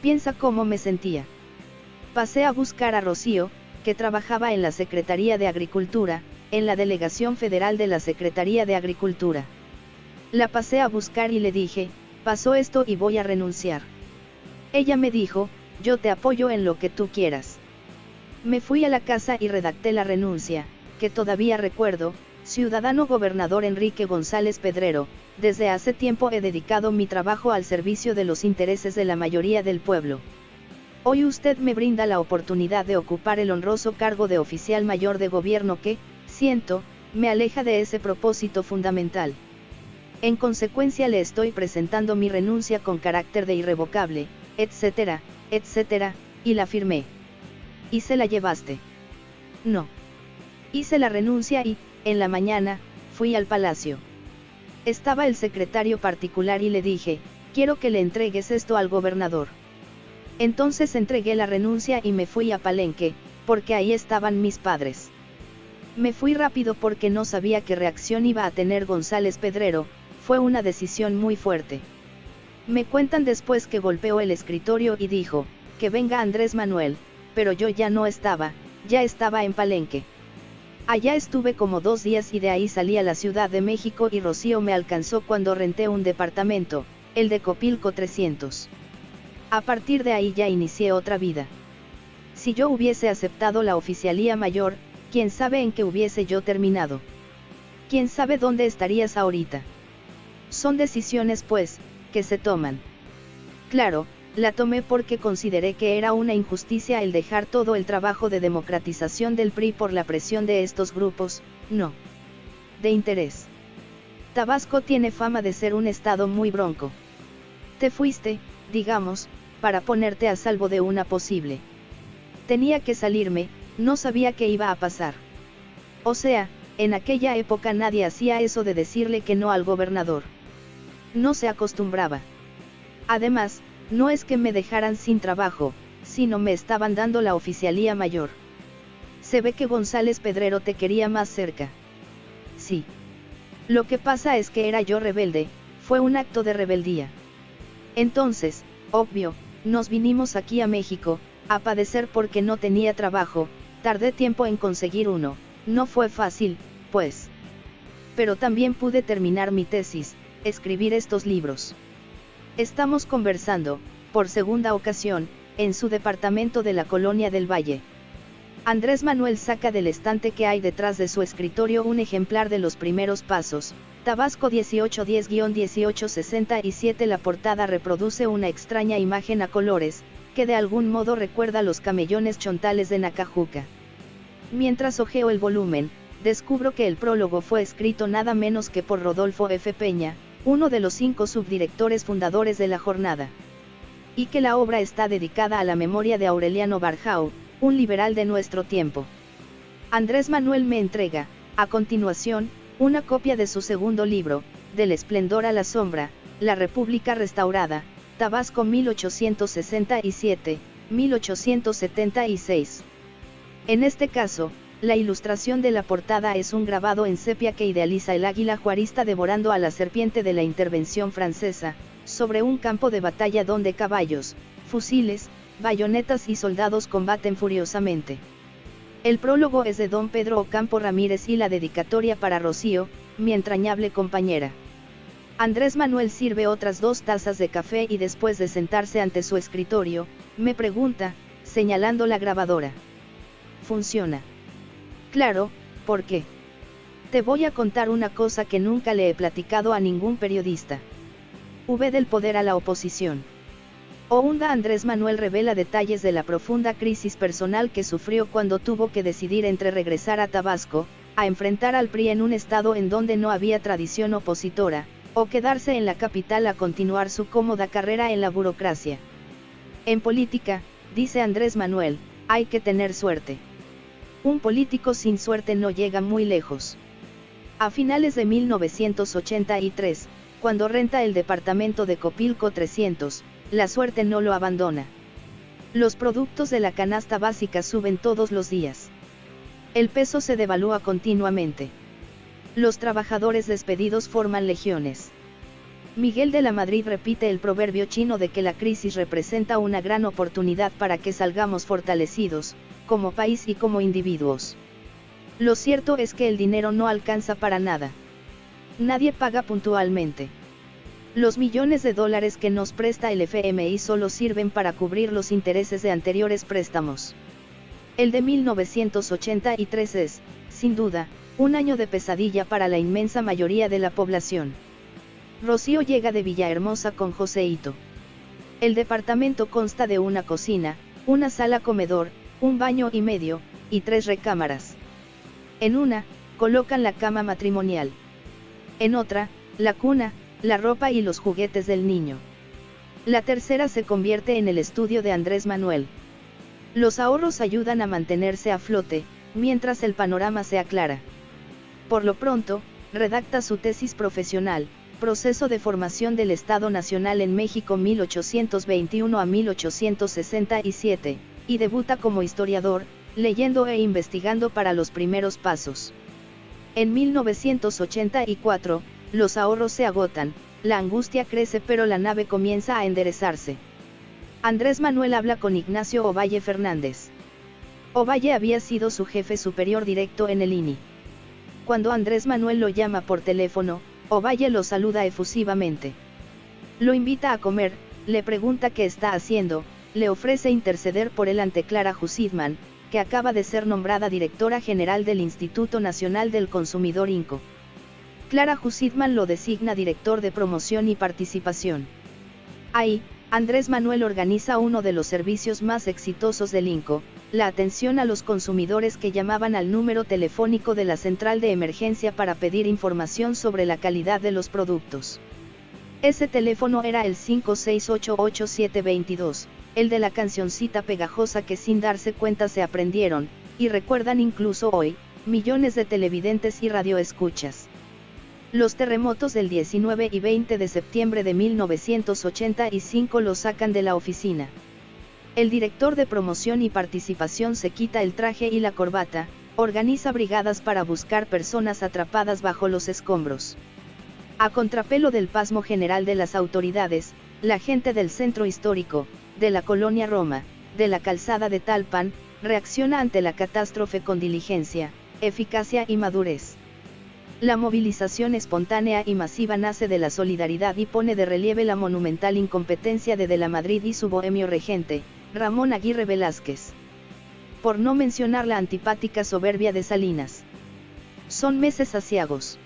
Piensa cómo me sentía. Pasé a buscar a Rocío, que trabajaba en la Secretaría de Agricultura, en la Delegación Federal de la Secretaría de Agricultura. La pasé a buscar y le dije, pasó esto y voy a renunciar. Ella me dijo, yo te apoyo en lo que tú quieras. Me fui a la casa y redacté la renuncia, que todavía recuerdo, ciudadano gobernador Enrique González Pedrero, desde hace tiempo he dedicado mi trabajo al servicio de los intereses de la mayoría del pueblo. Hoy usted me brinda la oportunidad de ocupar el honroso cargo de oficial mayor de gobierno que, siento, me aleja de ese propósito fundamental. En consecuencia le estoy presentando mi renuncia con carácter de irrevocable, etcétera, etcétera, y la firmé. ¿Y se la llevaste? No. Hice la renuncia y, en la mañana, fui al palacio. Estaba el secretario particular y le dije, quiero que le entregues esto al gobernador. Entonces entregué la renuncia y me fui a Palenque, porque ahí estaban mis padres. Me fui rápido porque no sabía qué reacción iba a tener González Pedrero, fue una decisión muy fuerte. Me cuentan después que golpeó el escritorio y dijo, que venga Andrés Manuel, pero yo ya no estaba, ya estaba en Palenque. Allá estuve como dos días y de ahí salí a la Ciudad de México y Rocío me alcanzó cuando renté un departamento, el de Copilco 300. A partir de ahí ya inicié otra vida. Si yo hubiese aceptado la oficialía mayor, quién sabe en qué hubiese yo terminado. Quién sabe dónde estarías ahorita. Son decisiones pues, que se toman. Claro, la tomé porque consideré que era una injusticia el dejar todo el trabajo de democratización del PRI por la presión de estos grupos, no. De interés. Tabasco tiene fama de ser un estado muy bronco. Te fuiste, digamos, para ponerte a salvo de una posible. Tenía que salirme, no sabía qué iba a pasar. O sea, en aquella época nadie hacía eso de decirle que no al gobernador. No se acostumbraba. Además, no es que me dejaran sin trabajo, sino me estaban dando la oficialía mayor. Se ve que González Pedrero te quería más cerca. Sí. Lo que pasa es que era yo rebelde, fue un acto de rebeldía. Entonces, obvio, nos vinimos aquí a México, a padecer porque no tenía trabajo, Tardé tiempo en conseguir uno, no fue fácil, pues. Pero también pude terminar mi tesis, escribir estos libros. Estamos conversando, por segunda ocasión, en su departamento de la Colonia del Valle. Andrés Manuel saca del estante que hay detrás de su escritorio un ejemplar de los primeros pasos, Tabasco 1810-1867 La portada reproduce una extraña imagen a colores, que de algún modo recuerda los camellones chontales de Nacajuca. Mientras ojeo el volumen, descubro que el prólogo fue escrito nada menos que por Rodolfo F. Peña, uno de los cinco subdirectores fundadores de la jornada. Y que la obra está dedicada a la memoria de Aureliano Barjau, un liberal de nuestro tiempo. Andrés Manuel me entrega, a continuación, una copia de su segundo libro, Del esplendor a la sombra, La República Restaurada, Tabasco 1867-1876. En este caso, la ilustración de la portada es un grabado en sepia que idealiza el águila juarista devorando a la serpiente de la intervención francesa, sobre un campo de batalla donde caballos, fusiles, bayonetas y soldados combaten furiosamente. El prólogo es de don Pedro Ocampo Ramírez y la dedicatoria para Rocío, mi entrañable compañera. Andrés Manuel sirve otras dos tazas de café y después de sentarse ante su escritorio, me pregunta, señalando la grabadora. ¿Funciona? Claro, ¿por qué? Te voy a contar una cosa que nunca le he platicado a ningún periodista. V del poder a la oposición. Ounda Andrés Manuel revela detalles de la profunda crisis personal que sufrió cuando tuvo que decidir entre regresar a Tabasco, a enfrentar al PRI en un estado en donde no había tradición opositora, o quedarse en la capital a continuar su cómoda carrera en la burocracia. En política, dice Andrés Manuel, hay que tener suerte. Un político sin suerte no llega muy lejos. A finales de 1983, cuando renta el departamento de Copilco 300, la suerte no lo abandona. Los productos de la canasta básica suben todos los días. El peso se devalúa continuamente. Los trabajadores despedidos forman legiones. Miguel de la Madrid repite el proverbio chino de que la crisis representa una gran oportunidad para que salgamos fortalecidos, como país y como individuos. Lo cierto es que el dinero no alcanza para nada. Nadie paga puntualmente. Los millones de dólares que nos presta el FMI solo sirven para cubrir los intereses de anteriores préstamos. El de 1983 es, sin duda, un año de pesadilla para la inmensa mayoría de la población. Rocío llega de Villahermosa con Joseito. El departamento consta de una cocina, una sala comedor, un baño y medio, y tres recámaras. En una, colocan la cama matrimonial. En otra, la cuna, la ropa y los juguetes del niño. La tercera se convierte en el estudio de Andrés Manuel. Los ahorros ayudan a mantenerse a flote, mientras el panorama se aclara. Por lo pronto, redacta su tesis profesional, Proceso de formación del Estado Nacional en México 1821 a 1867, y debuta como historiador, leyendo e investigando para los primeros pasos. En 1984, los ahorros se agotan, la angustia crece pero la nave comienza a enderezarse. Andrés Manuel habla con Ignacio Ovalle Fernández. Ovalle había sido su jefe superior directo en el INI. Cuando Andrés Manuel lo llama por teléfono, Ovalle lo saluda efusivamente. Lo invita a comer, le pregunta qué está haciendo, le ofrece interceder por él ante Clara Husidman, que acaba de ser nombrada directora general del Instituto Nacional del Consumidor INCO. Clara Husidman lo designa director de promoción y participación. Ahí, Andrés Manuel organiza uno de los servicios más exitosos del INCO, la atención a los consumidores que llamaban al número telefónico de la central de emergencia para pedir información sobre la calidad de los productos. Ese teléfono era el 5688722, el de la cancioncita pegajosa que sin darse cuenta se aprendieron, y recuerdan incluso hoy, millones de televidentes y radioescuchas. Los terremotos del 19 y 20 de septiembre de 1985 lo sacan de la oficina. El director de promoción y participación se quita el traje y la corbata, organiza brigadas para buscar personas atrapadas bajo los escombros. A contrapelo del pasmo general de las autoridades, la gente del centro histórico, de la colonia Roma, de la calzada de Talpan, reacciona ante la catástrofe con diligencia, eficacia y madurez. La movilización espontánea y masiva nace de la solidaridad y pone de relieve la monumental incompetencia de De la Madrid y su bohemio regente, Ramón Aguirre Velázquez. Por no mencionar la antipática soberbia de Salinas. Son meses asiagos.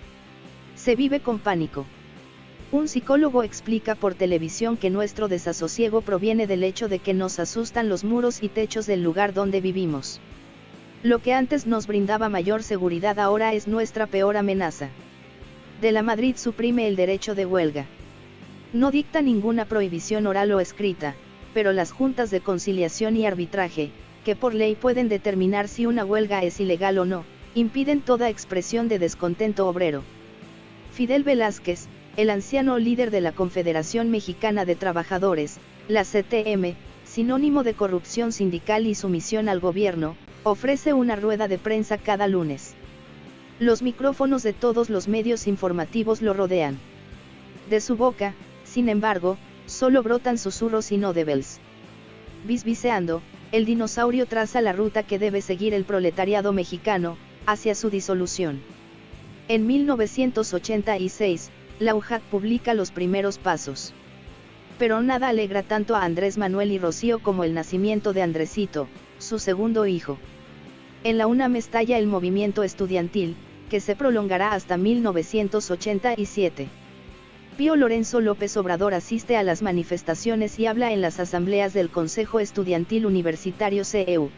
Se vive con pánico. Un psicólogo explica por televisión que nuestro desasosiego proviene del hecho de que nos asustan los muros y techos del lugar donde vivimos. Lo que antes nos brindaba mayor seguridad ahora es nuestra peor amenaza. De la Madrid suprime el derecho de huelga. No dicta ninguna prohibición oral o escrita, pero las juntas de conciliación y arbitraje, que por ley pueden determinar si una huelga es ilegal o no, impiden toda expresión de descontento obrero. Fidel Velázquez, el anciano líder de la Confederación Mexicana de Trabajadores, la CTM, sinónimo de corrupción sindical y sumisión al gobierno, ofrece una rueda de prensa cada lunes. Los micrófonos de todos los medios informativos lo rodean. De su boca, sin embargo, solo brotan susurros inaudibles. Bisbiseando, el dinosaurio traza la ruta que debe seguir el proletariado mexicano, hacia su disolución. En 1986, la UJAT publica los primeros pasos. Pero nada alegra tanto a Andrés Manuel y Rocío como el nacimiento de Andresito, su segundo hijo. En la UNAM estalla el movimiento estudiantil, que se prolongará hasta 1987. Pío Lorenzo López Obrador asiste a las manifestaciones y habla en las asambleas del Consejo Estudiantil Universitario CEU.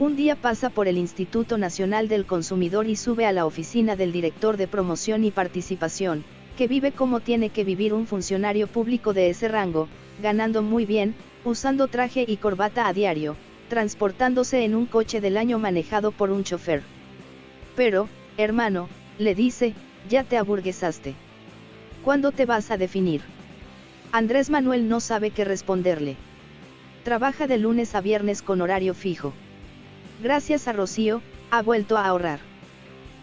Un día pasa por el Instituto Nacional del Consumidor y sube a la oficina del director de promoción y participación, que vive como tiene que vivir un funcionario público de ese rango, ganando muy bien, usando traje y corbata a diario, transportándose en un coche del año manejado por un chofer. Pero, hermano, le dice, ya te aburguesaste. ¿Cuándo te vas a definir? Andrés Manuel no sabe qué responderle. Trabaja de lunes a viernes con horario fijo. Gracias a Rocío, ha vuelto a ahorrar.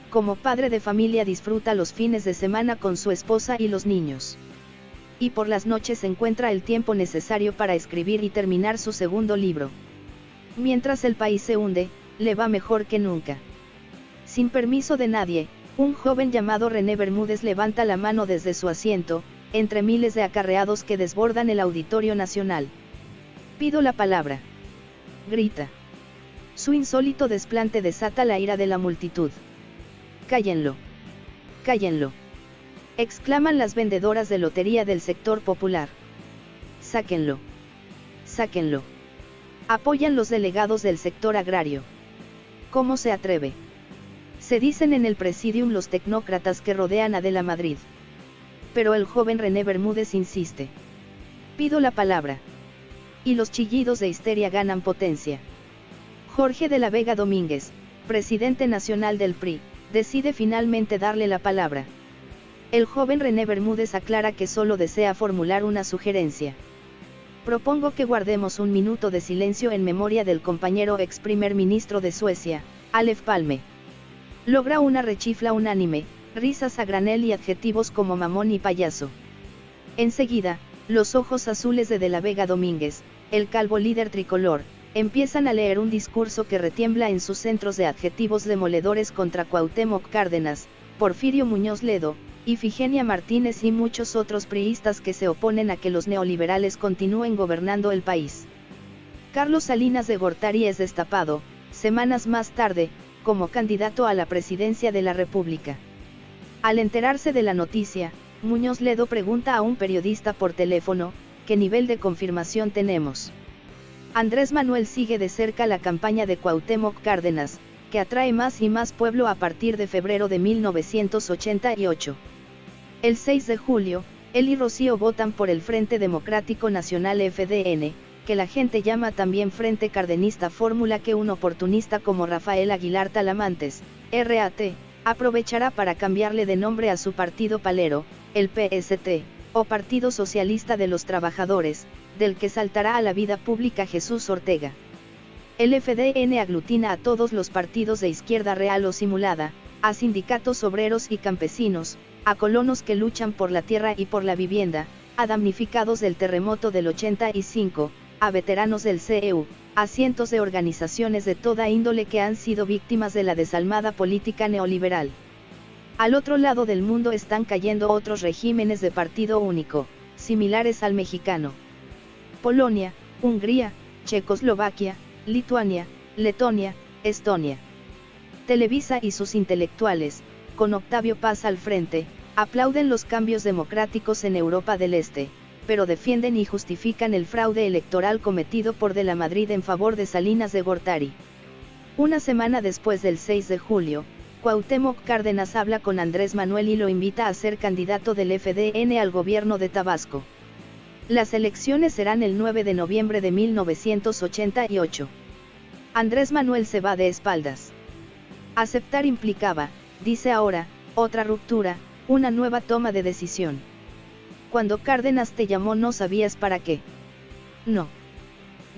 Como padre de familia disfruta los fines de semana con su esposa y los niños. Y por las noches encuentra el tiempo necesario para escribir y terminar su segundo libro. Mientras el país se hunde, le va mejor que nunca. Sin permiso de nadie, un joven llamado René Bermúdez levanta la mano desde su asiento, entre miles de acarreados que desbordan el Auditorio Nacional. Pido la palabra. Grita. Su insólito desplante desata la ira de la multitud. Cállenlo. Cállenlo. Exclaman las vendedoras de lotería del sector popular. Sáquenlo. Sáquenlo. Apoyan los delegados del sector agrario. ¿Cómo se atreve? Se dicen en el presidium los tecnócratas que rodean a De la Madrid. Pero el joven René Bermúdez insiste. Pido la palabra. Y los chillidos de histeria ganan potencia. Jorge de la Vega Domínguez, presidente nacional del PRI, decide finalmente darle la palabra. El joven René Bermúdez aclara que solo desea formular una sugerencia. Propongo que guardemos un minuto de silencio en memoria del compañero ex primer ministro de Suecia, Alef Palme. Logra una rechifla unánime, risas a granel y adjetivos como mamón y payaso. Enseguida, los ojos azules de De la Vega Domínguez, el calvo líder tricolor, empiezan a leer un discurso que retiembla en sus centros de adjetivos demoledores contra Cuauhtémoc Cárdenas, Porfirio Muñoz Ledo, Ifigenia Martínez y muchos otros priistas que se oponen a que los neoliberales continúen gobernando el país. Carlos Salinas de Gortari es destapado, semanas más tarde, como candidato a la presidencia de la República. Al enterarse de la noticia, Muñoz Ledo pregunta a un periodista por teléfono, ¿qué nivel de confirmación tenemos? Andrés Manuel sigue de cerca la campaña de Cuauhtémoc Cárdenas, que atrae más y más pueblo a partir de febrero de 1988. El 6 de julio, él y Rocío votan por el Frente Democrático Nacional FDN, que la gente llama también Frente Cardenista Fórmula que un oportunista como Rafael Aguilar Talamantes, RAT, aprovechará para cambiarle de nombre a su partido palero, el PST, o Partido Socialista de los Trabajadores, del que saltará a la vida pública Jesús Ortega. El FDN aglutina a todos los partidos de izquierda real o simulada, a sindicatos obreros y campesinos, a colonos que luchan por la tierra y por la vivienda, a damnificados del terremoto del 85, a veteranos del CEU, a cientos de organizaciones de toda índole que han sido víctimas de la desalmada política neoliberal. Al otro lado del mundo están cayendo otros regímenes de partido único, similares al mexicano. Polonia, Hungría, Checoslovaquia, Lituania, Letonia, Estonia. Televisa y sus intelectuales, con Octavio Paz al frente, aplauden los cambios democráticos en Europa del Este, pero defienden y justifican el fraude electoral cometido por De la Madrid en favor de Salinas de Gortari. Una semana después del 6 de julio, Cuauhtémoc Cárdenas habla con Andrés Manuel y lo invita a ser candidato del FDN al gobierno de Tabasco. Las elecciones serán el 9 de noviembre de 1988. Andrés Manuel se va de espaldas. Aceptar implicaba, dice ahora, otra ruptura, una nueva toma de decisión. Cuando Cárdenas te llamó no sabías para qué. No.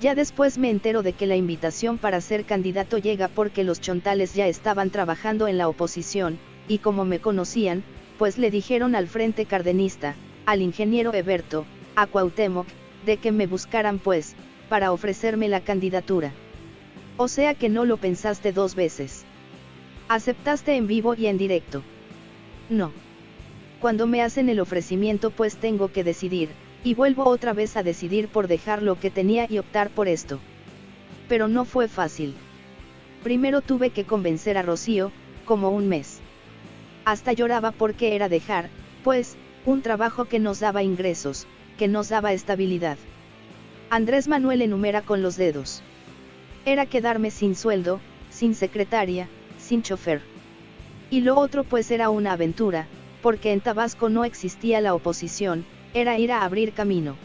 Ya después me entero de que la invitación para ser candidato llega porque los chontales ya estaban trabajando en la oposición, y como me conocían, pues le dijeron al frente cardenista, al ingeniero Eberto, a Cuauhtémoc, de que me buscaran pues, para ofrecerme la candidatura. O sea que no lo pensaste dos veces. Aceptaste en vivo y en directo. No cuando me hacen el ofrecimiento pues tengo que decidir, y vuelvo otra vez a decidir por dejar lo que tenía y optar por esto. Pero no fue fácil. Primero tuve que convencer a Rocío, como un mes. Hasta lloraba porque era dejar, pues, un trabajo que nos daba ingresos, que nos daba estabilidad. Andrés Manuel enumera con los dedos. Era quedarme sin sueldo, sin secretaria, sin chofer. Y lo otro pues era una aventura, porque en Tabasco no existía la oposición, era ir a abrir camino.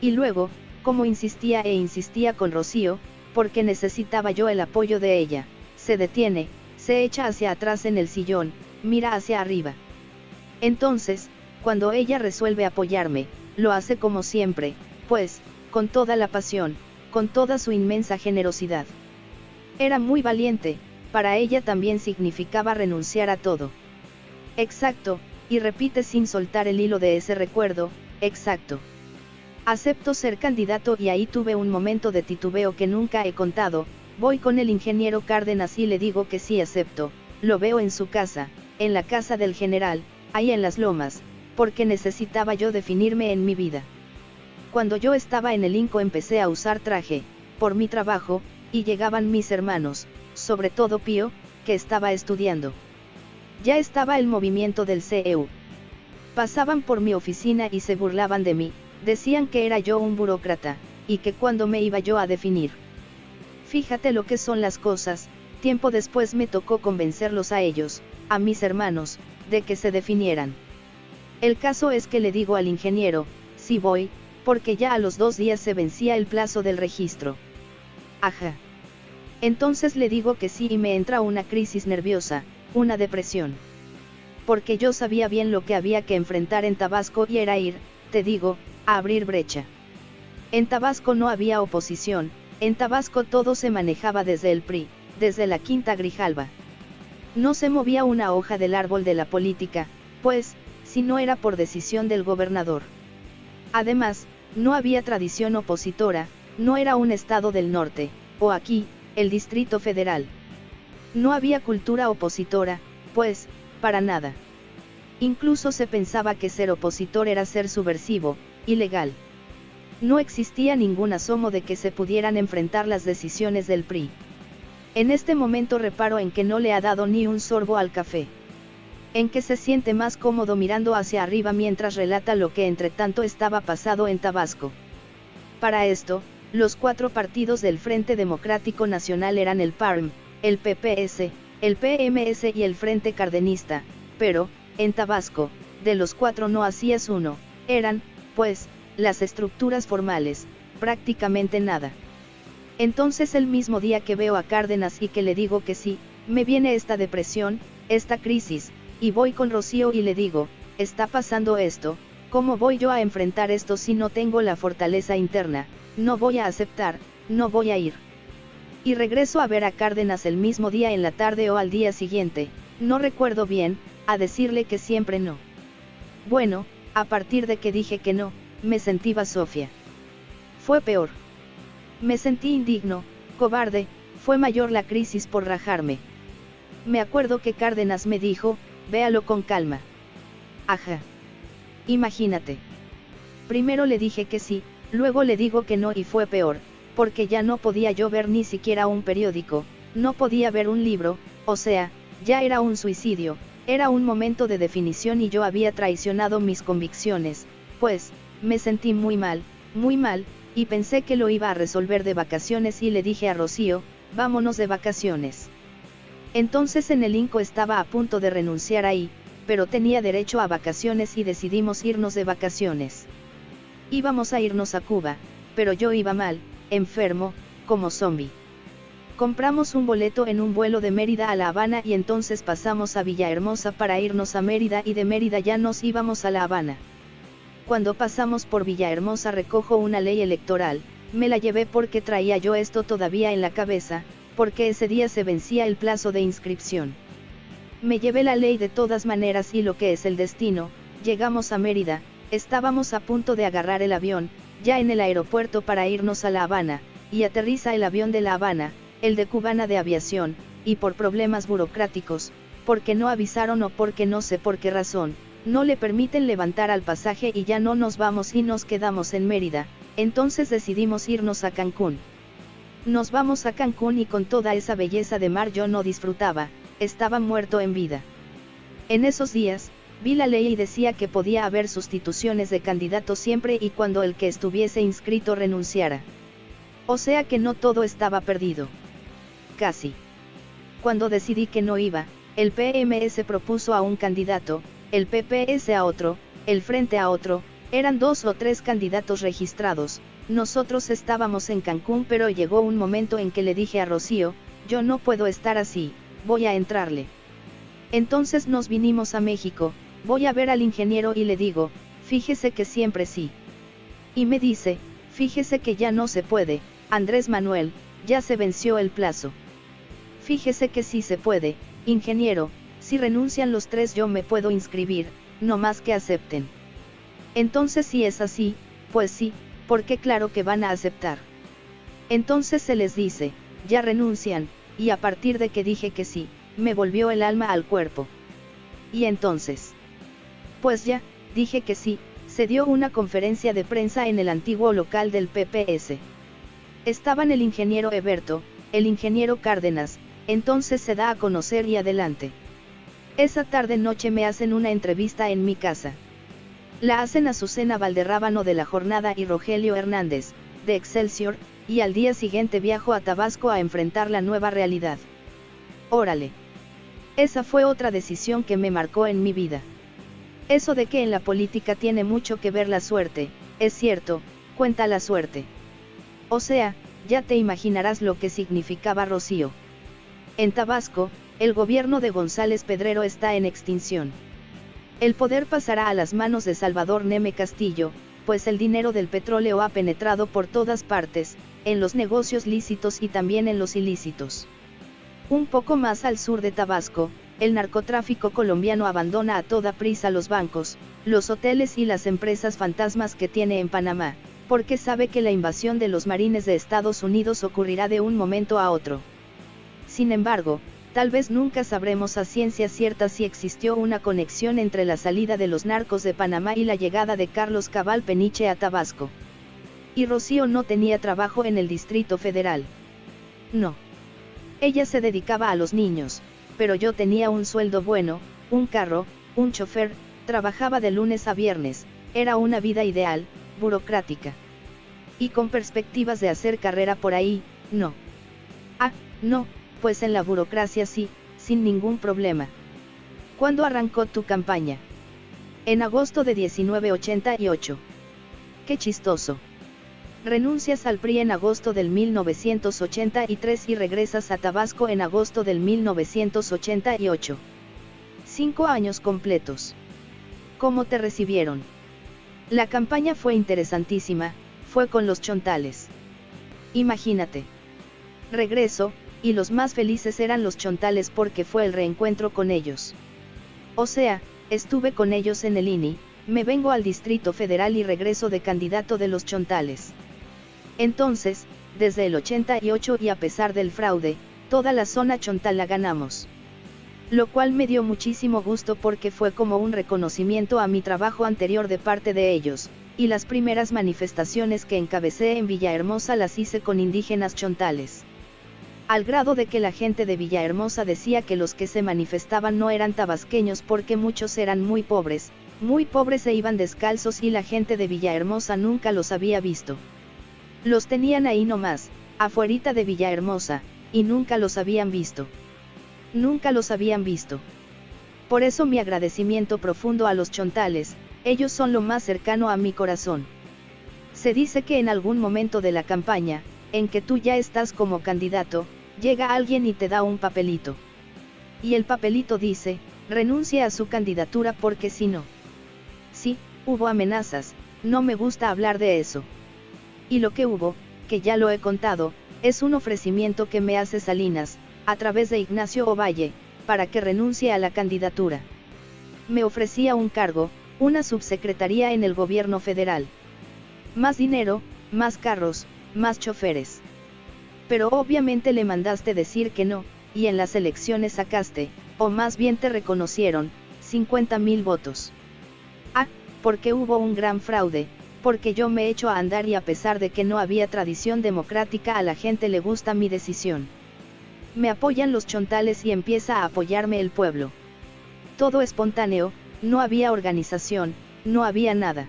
Y luego, como insistía e insistía con Rocío, porque necesitaba yo el apoyo de ella, se detiene, se echa hacia atrás en el sillón, mira hacia arriba. Entonces, cuando ella resuelve apoyarme, lo hace como siempre, pues, con toda la pasión, con toda su inmensa generosidad. Era muy valiente, para ella también significaba renunciar a todo. Exacto, y repite sin soltar el hilo de ese recuerdo, exacto. Acepto ser candidato y ahí tuve un momento de titubeo que nunca he contado, voy con el ingeniero Cárdenas y le digo que sí acepto, lo veo en su casa, en la casa del general, ahí en las lomas, porque necesitaba yo definirme en mi vida. Cuando yo estaba en el INCO empecé a usar traje, por mi trabajo, y llegaban mis hermanos, sobre todo Pío, que estaba estudiando. Ya estaba el movimiento del CEU. Pasaban por mi oficina y se burlaban de mí, decían que era yo un burócrata, y que cuando me iba yo a definir. Fíjate lo que son las cosas, tiempo después me tocó convencerlos a ellos, a mis hermanos, de que se definieran. El caso es que le digo al ingeniero, sí voy, porque ya a los dos días se vencía el plazo del registro. Ajá. Entonces le digo que sí y me entra una crisis nerviosa, una depresión. Porque yo sabía bien lo que había que enfrentar en Tabasco y era ir, te digo, a abrir brecha. En Tabasco no había oposición, en Tabasco todo se manejaba desde el PRI, desde la Quinta Grijalba. No se movía una hoja del árbol de la política, pues, si no era por decisión del gobernador. Además, no había tradición opositora, no era un estado del norte, o aquí, el Distrito Federal. No había cultura opositora, pues, para nada. Incluso se pensaba que ser opositor era ser subversivo, ilegal. No existía ningún asomo de que se pudieran enfrentar las decisiones del PRI. En este momento reparo en que no le ha dado ni un sorbo al café. En que se siente más cómodo mirando hacia arriba mientras relata lo que entre tanto estaba pasado en Tabasco. Para esto, los cuatro partidos del Frente Democrático Nacional eran el PARM, el PPS, el PMS y el Frente Cardenista, pero, en Tabasco, de los cuatro no hacías uno, eran, pues, las estructuras formales, prácticamente nada. Entonces el mismo día que veo a Cárdenas y que le digo que sí, me viene esta depresión, esta crisis, y voy con Rocío y le digo, está pasando esto, ¿cómo voy yo a enfrentar esto si no tengo la fortaleza interna? No voy a aceptar, no voy a ir. Y regreso a ver a Cárdenas el mismo día en la tarde o al día siguiente, no recuerdo bien, a decirle que siempre no. Bueno, a partir de que dije que no, me sentí Sofía. Fue peor. Me sentí indigno, cobarde, fue mayor la crisis por rajarme. Me acuerdo que Cárdenas me dijo, véalo con calma. Ajá. Imagínate. Primero le dije que sí, luego le digo que no y fue peor, porque ya no podía yo ver ni siquiera un periódico, no podía ver un libro, o sea, ya era un suicidio, era un momento de definición y yo había traicionado mis convicciones, pues, me sentí muy mal, muy mal, y pensé que lo iba a resolver de vacaciones y le dije a Rocío, vámonos de vacaciones. Entonces en el Inco estaba a punto de renunciar ahí, pero tenía derecho a vacaciones y decidimos irnos de vacaciones. Íbamos a irnos a Cuba, pero yo iba mal, enfermo, como zombie. Compramos un boleto en un vuelo de Mérida a La Habana y entonces pasamos a Villahermosa para irnos a Mérida y de Mérida ya nos íbamos a La Habana. Cuando pasamos por Villahermosa recojo una ley electoral, me la llevé porque traía yo esto todavía en la cabeza, porque ese día se vencía el plazo de inscripción. Me llevé la ley de todas maneras y lo que es el destino, llegamos a Mérida, estábamos a punto de agarrar el avión, ya en el aeropuerto para irnos a La Habana, y aterriza el avión de La Habana, el de Cubana de Aviación, y por problemas burocráticos, porque no avisaron o porque no sé por qué razón, no le permiten levantar al pasaje y ya no nos vamos y nos quedamos en Mérida, entonces decidimos irnos a Cancún. Nos vamos a Cancún y con toda esa belleza de mar yo no disfrutaba, estaba muerto en vida. En esos días, vi la ley y decía que podía haber sustituciones de candidatos siempre y cuando el que estuviese inscrito renunciara. O sea que no todo estaba perdido. Casi. Cuando decidí que no iba, el PMS propuso a un candidato, el PPS a otro, el Frente a otro, eran dos o tres candidatos registrados, nosotros estábamos en Cancún pero llegó un momento en que le dije a Rocío, yo no puedo estar así, voy a entrarle. Entonces nos vinimos a México, voy a ver al ingeniero y le digo, fíjese que siempre sí. Y me dice, fíjese que ya no se puede, Andrés Manuel, ya se venció el plazo. Fíjese que sí se puede, ingeniero, si renuncian los tres yo me puedo inscribir, no más que acepten. Entonces si es así, pues sí, porque claro que van a aceptar. Entonces se les dice, ya renuncian, y a partir de que dije que sí, me volvió el alma al cuerpo. Y entonces, pues ya, dije que sí, se dio una conferencia de prensa en el antiguo local del PPS. Estaban el ingeniero Eberto, el ingeniero Cárdenas, entonces se da a conocer y adelante. Esa tarde noche me hacen una entrevista en mi casa. La hacen Azucena Valderrábano de la Jornada y Rogelio Hernández, de Excelsior, y al día siguiente viajo a Tabasco a enfrentar la nueva realidad. Órale. Esa fue otra decisión que me marcó en mi vida. Eso de que en la política tiene mucho que ver la suerte, es cierto, cuenta la suerte. O sea, ya te imaginarás lo que significaba Rocío. En Tabasco, el gobierno de González Pedrero está en extinción. El poder pasará a las manos de Salvador Neme Castillo, pues el dinero del petróleo ha penetrado por todas partes, en los negocios lícitos y también en los ilícitos. Un poco más al sur de Tabasco, el narcotráfico colombiano abandona a toda prisa los bancos, los hoteles y las empresas fantasmas que tiene en Panamá, porque sabe que la invasión de los marines de Estados Unidos ocurrirá de un momento a otro. Sin embargo, Tal vez nunca sabremos a ciencia cierta si existió una conexión entre la salida de los narcos de Panamá y la llegada de Carlos Cabal Peniche a Tabasco. Y Rocío no tenía trabajo en el Distrito Federal. No. Ella se dedicaba a los niños, pero yo tenía un sueldo bueno, un carro, un chofer, trabajaba de lunes a viernes, era una vida ideal, burocrática. Y con perspectivas de hacer carrera por ahí, no. Ah, no, pues en la burocracia sí, sin ningún problema. ¿Cuándo arrancó tu campaña? En agosto de 1988. Qué chistoso. Renuncias al PRI en agosto del 1983 y regresas a Tabasco en agosto del 1988. Cinco años completos. ¿Cómo te recibieron? La campaña fue interesantísima, fue con los chontales. Imagínate. Regreso, y los más felices eran los chontales porque fue el reencuentro con ellos. O sea, estuve con ellos en el INI, me vengo al Distrito Federal y regreso de candidato de los chontales. Entonces, desde el 88 y a pesar del fraude, toda la zona chontal la ganamos. Lo cual me dio muchísimo gusto porque fue como un reconocimiento a mi trabajo anterior de parte de ellos, y las primeras manifestaciones que encabecé en Villahermosa las hice con indígenas chontales al grado de que la gente de Villahermosa decía que los que se manifestaban no eran tabasqueños porque muchos eran muy pobres, muy pobres e iban descalzos y la gente de Villahermosa nunca los había visto. Los tenían ahí nomás, afuerita de Villahermosa, y nunca los habían visto. Nunca los habían visto. Por eso mi agradecimiento profundo a los chontales, ellos son lo más cercano a mi corazón. Se dice que en algún momento de la campaña, en que tú ya estás como candidato, Llega alguien y te da un papelito. Y el papelito dice, renuncia a su candidatura porque si no. Sí, hubo amenazas, no me gusta hablar de eso. Y lo que hubo, que ya lo he contado, es un ofrecimiento que me hace Salinas, a través de Ignacio Ovalle, para que renuncie a la candidatura. Me ofrecía un cargo, una subsecretaría en el gobierno federal. Más dinero, más carros, más choferes. Pero obviamente le mandaste decir que no, y en las elecciones sacaste, o más bien te reconocieron, 50 mil votos. Ah, porque hubo un gran fraude, porque yo me echo a andar y a pesar de que no había tradición democrática a la gente le gusta mi decisión. Me apoyan los chontales y empieza a apoyarme el pueblo. Todo espontáneo, no había organización, no había nada.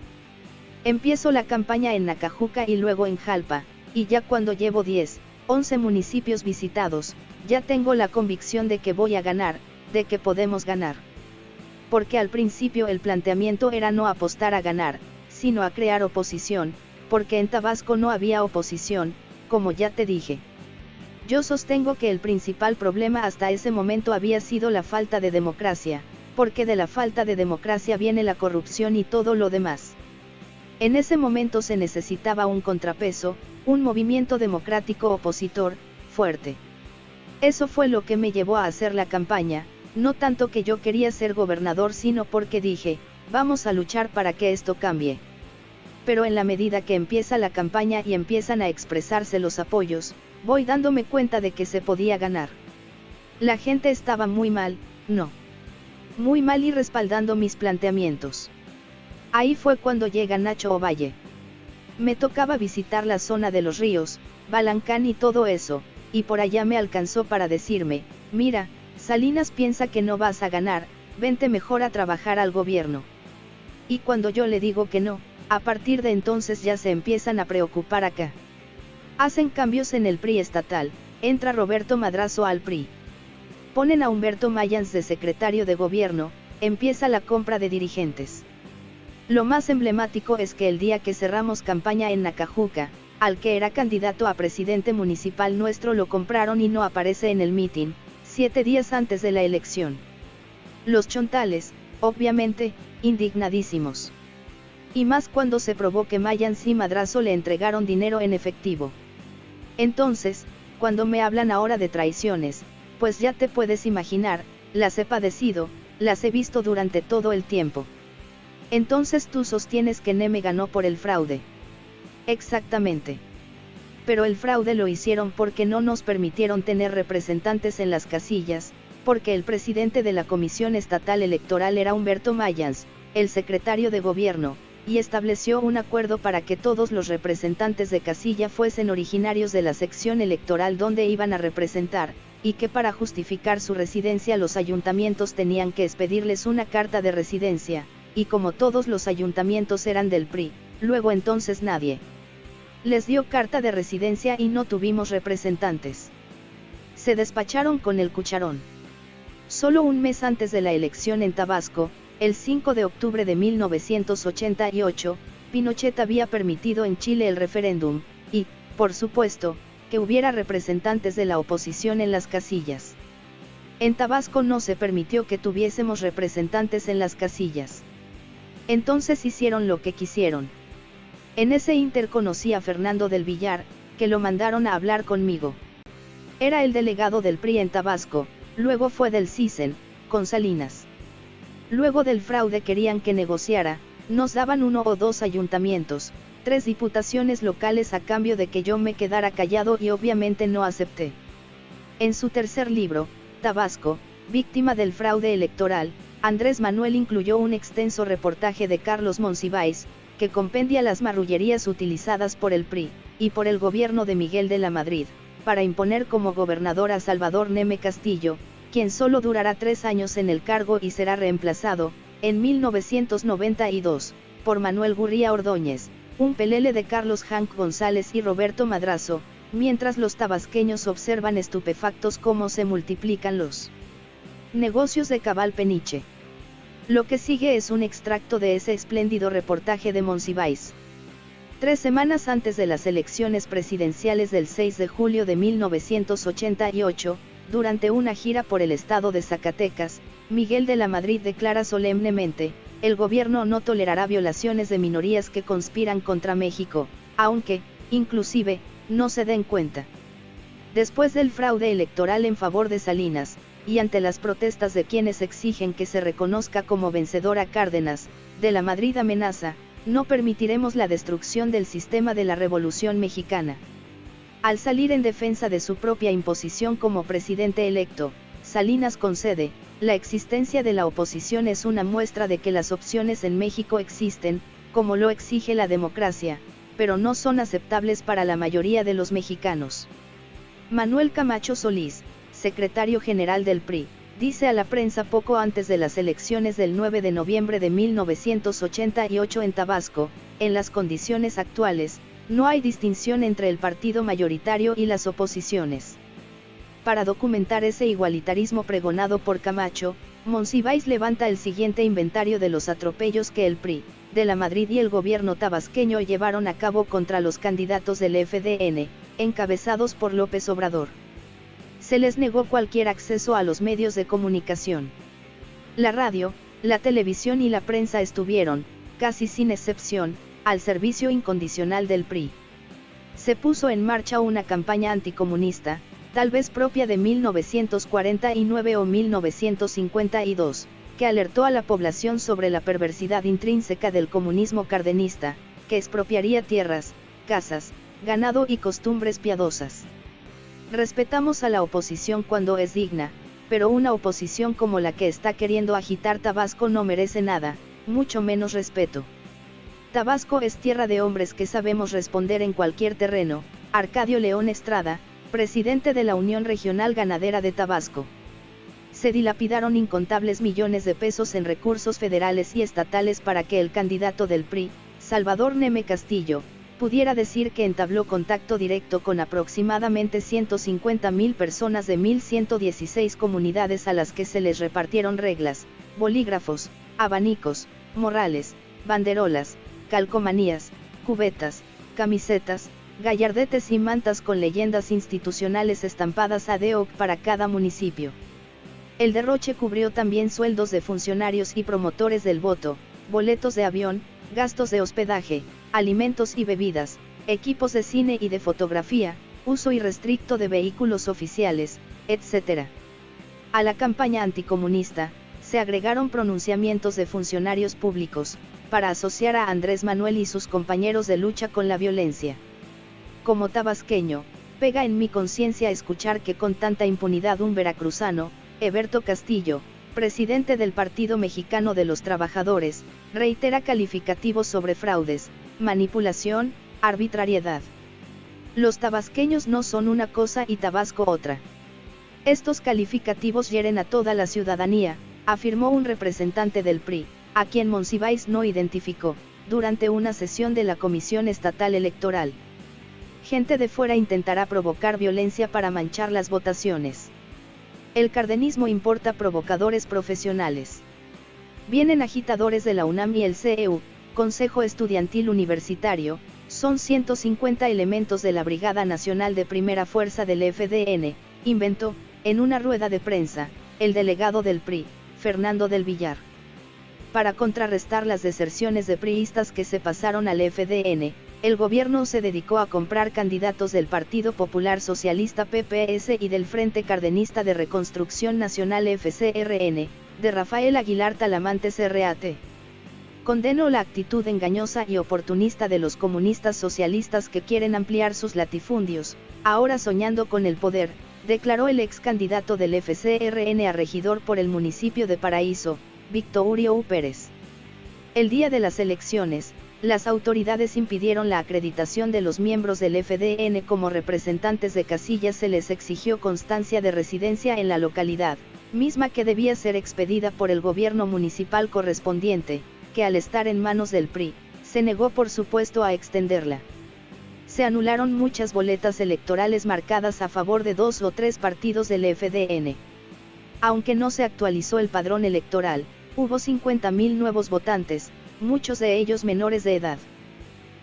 Empiezo la campaña en Nacajuca y luego en Jalpa, y ya cuando llevo 10, 11 municipios visitados, ya tengo la convicción de que voy a ganar, de que podemos ganar. porque al principio el planteamiento era no apostar a ganar, sino a crear oposición, porque en Tabasco no había oposición, como ya te dije. Yo sostengo que el principal problema hasta ese momento había sido la falta de democracia, porque de la falta de democracia viene la corrupción y todo lo demás. En ese momento se necesitaba un contrapeso, un movimiento democrático opositor, fuerte. Eso fue lo que me llevó a hacer la campaña, no tanto que yo quería ser gobernador sino porque dije, vamos a luchar para que esto cambie. Pero en la medida que empieza la campaña y empiezan a expresarse los apoyos, voy dándome cuenta de que se podía ganar. La gente estaba muy mal, no. Muy mal y respaldando mis planteamientos. Ahí fue cuando llega Nacho Ovalle. Me tocaba visitar la zona de los ríos, Balancán y todo eso, y por allá me alcanzó para decirme, mira, Salinas piensa que no vas a ganar, vente mejor a trabajar al gobierno. Y cuando yo le digo que no, a partir de entonces ya se empiezan a preocupar acá. Hacen cambios en el PRI estatal, entra Roberto Madrazo al PRI. Ponen a Humberto Mayans de secretario de gobierno, empieza la compra de dirigentes. Lo más emblemático es que el día que cerramos campaña en Nacajuca, al que era candidato a presidente municipal nuestro lo compraron y no aparece en el mitin, siete días antes de la elección. Los chontales, obviamente, indignadísimos. Y más cuando se probó que Mayans y Madrazo le entregaron dinero en efectivo. Entonces, cuando me hablan ahora de traiciones, pues ya te puedes imaginar, las he padecido, las he visto durante todo el tiempo. Entonces tú sostienes que Neme ganó por el fraude. Exactamente. Pero el fraude lo hicieron porque no nos permitieron tener representantes en las casillas, porque el presidente de la Comisión Estatal Electoral era Humberto Mayans, el secretario de gobierno, y estableció un acuerdo para que todos los representantes de casilla fuesen originarios de la sección electoral donde iban a representar, y que para justificar su residencia los ayuntamientos tenían que expedirles una carta de residencia, y como todos los ayuntamientos eran del PRI, luego entonces nadie les dio carta de residencia y no tuvimos representantes. Se despacharon con el cucharón. Solo un mes antes de la elección en Tabasco, el 5 de octubre de 1988, Pinochet había permitido en Chile el referéndum, y, por supuesto, que hubiera representantes de la oposición en las casillas. En Tabasco no se permitió que tuviésemos representantes en las casillas. Entonces hicieron lo que quisieron. En ese inter conocí a Fernando del Villar, que lo mandaron a hablar conmigo. Era el delegado del PRI en Tabasco, luego fue del CISEN, con Salinas. Luego del fraude querían que negociara, nos daban uno o dos ayuntamientos, tres diputaciones locales a cambio de que yo me quedara callado y obviamente no acepté. En su tercer libro, Tabasco, víctima del fraude electoral, Andrés Manuel incluyó un extenso reportaje de Carlos Monsiváis, que compendia las marrullerías utilizadas por el PRI, y por el gobierno de Miguel de la Madrid, para imponer como gobernador a Salvador Neme Castillo, quien solo durará tres años en el cargo y será reemplazado, en 1992, por Manuel Gurría Ordóñez, un pelele de Carlos Hank González y Roberto Madrazo, mientras los tabasqueños observan estupefactos cómo se multiplican los negocios de Cabal Peniche. Lo que sigue es un extracto de ese espléndido reportaje de Monsiváis. Tres semanas antes de las elecciones presidenciales del 6 de julio de 1988, durante una gira por el estado de Zacatecas, Miguel de la Madrid declara solemnemente, el gobierno no tolerará violaciones de minorías que conspiran contra México, aunque, inclusive, no se den cuenta. Después del fraude electoral en favor de Salinas, y ante las protestas de quienes exigen que se reconozca como vencedora Cárdenas, de la Madrid amenaza, no permitiremos la destrucción del sistema de la Revolución Mexicana. Al salir en defensa de su propia imposición como presidente electo, Salinas concede, la existencia de la oposición es una muestra de que las opciones en México existen, como lo exige la democracia, pero no son aceptables para la mayoría de los mexicanos. Manuel Camacho Solís, secretario general del PRI, dice a la prensa poco antes de las elecciones del 9 de noviembre de 1988 en Tabasco, en las condiciones actuales, no hay distinción entre el partido mayoritario y las oposiciones. Para documentar ese igualitarismo pregonado por Camacho, Monsiváis levanta el siguiente inventario de los atropellos que el PRI, de la Madrid y el gobierno tabasqueño llevaron a cabo contra los candidatos del FDN, encabezados por López Obrador. Se les negó cualquier acceso a los medios de comunicación. La radio, la televisión y la prensa estuvieron, casi sin excepción, al servicio incondicional del PRI. Se puso en marcha una campaña anticomunista, tal vez propia de 1949 o 1952, que alertó a la población sobre la perversidad intrínseca del comunismo cardenista, que expropiaría tierras, casas, ganado y costumbres piadosas. Respetamos a la oposición cuando es digna, pero una oposición como la que está queriendo agitar Tabasco no merece nada, mucho menos respeto. Tabasco es tierra de hombres que sabemos responder en cualquier terreno, Arcadio León Estrada, presidente de la Unión Regional Ganadera de Tabasco. Se dilapidaron incontables millones de pesos en recursos federales y estatales para que el candidato del PRI, Salvador Neme Castillo, pudiera decir que entabló contacto directo con aproximadamente 150.000 personas de 1.116 comunidades a las que se les repartieron reglas, bolígrafos, abanicos, morrales, banderolas, calcomanías, cubetas, camisetas, gallardetes y mantas con leyendas institucionales estampadas a DEOC para cada municipio. El derroche cubrió también sueldos de funcionarios y promotores del voto, boletos de avión, gastos de hospedaje, alimentos y bebidas, equipos de cine y de fotografía, uso irrestricto de vehículos oficiales, etc. A la campaña anticomunista, se agregaron pronunciamientos de funcionarios públicos, para asociar a Andrés Manuel y sus compañeros de lucha con la violencia. Como tabasqueño, pega en mi conciencia escuchar que con tanta impunidad un veracruzano, Eberto Castillo, presidente del Partido Mexicano de los Trabajadores, reitera calificativos sobre fraudes, manipulación, arbitrariedad. Los tabasqueños no son una cosa y Tabasco otra. Estos calificativos hieren a toda la ciudadanía, afirmó un representante del PRI, a quien Monsiváis no identificó, durante una sesión de la Comisión Estatal Electoral gente de fuera intentará provocar violencia para manchar las votaciones. El cardenismo importa provocadores profesionales. Vienen agitadores de la UNAM y el CEU, Consejo Estudiantil Universitario, son 150 elementos de la Brigada Nacional de Primera Fuerza del FDN, inventó, en una rueda de prensa, el delegado del PRI, Fernando del Villar. Para contrarrestar las deserciones de priistas que se pasaron al FDN, el gobierno se dedicó a comprar candidatos del Partido Popular Socialista PPS y del Frente Cardenista de Reconstrucción Nacional FCRN, de Rafael Aguilar Talamantes RAT. Condeno la actitud engañosa y oportunista de los comunistas socialistas que quieren ampliar sus latifundios, ahora soñando con el poder, declaró el ex candidato del FCRN a regidor por el municipio de Paraíso, Victorio. Pérez. El día de las elecciones, las autoridades impidieron la acreditación de los miembros del FDN como representantes de casillas se les exigió constancia de residencia en la localidad, misma que debía ser expedida por el gobierno municipal correspondiente, que al estar en manos del PRI, se negó por supuesto a extenderla. Se anularon muchas boletas electorales marcadas a favor de dos o tres partidos del FDN. Aunque no se actualizó el padrón electoral, hubo 50.000 nuevos votantes, muchos de ellos menores de edad.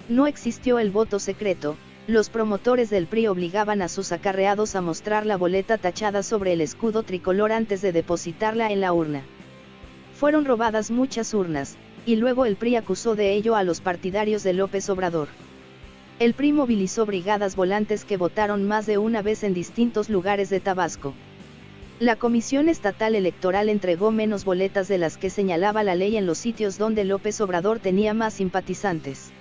No existió el voto secreto, los promotores del PRI obligaban a sus acarreados a mostrar la boleta tachada sobre el escudo tricolor antes de depositarla en la urna. Fueron robadas muchas urnas, y luego el PRI acusó de ello a los partidarios de López Obrador. El PRI movilizó brigadas volantes que votaron más de una vez en distintos lugares de Tabasco. La Comisión Estatal Electoral entregó menos boletas de las que señalaba la ley en los sitios donde López Obrador tenía más simpatizantes.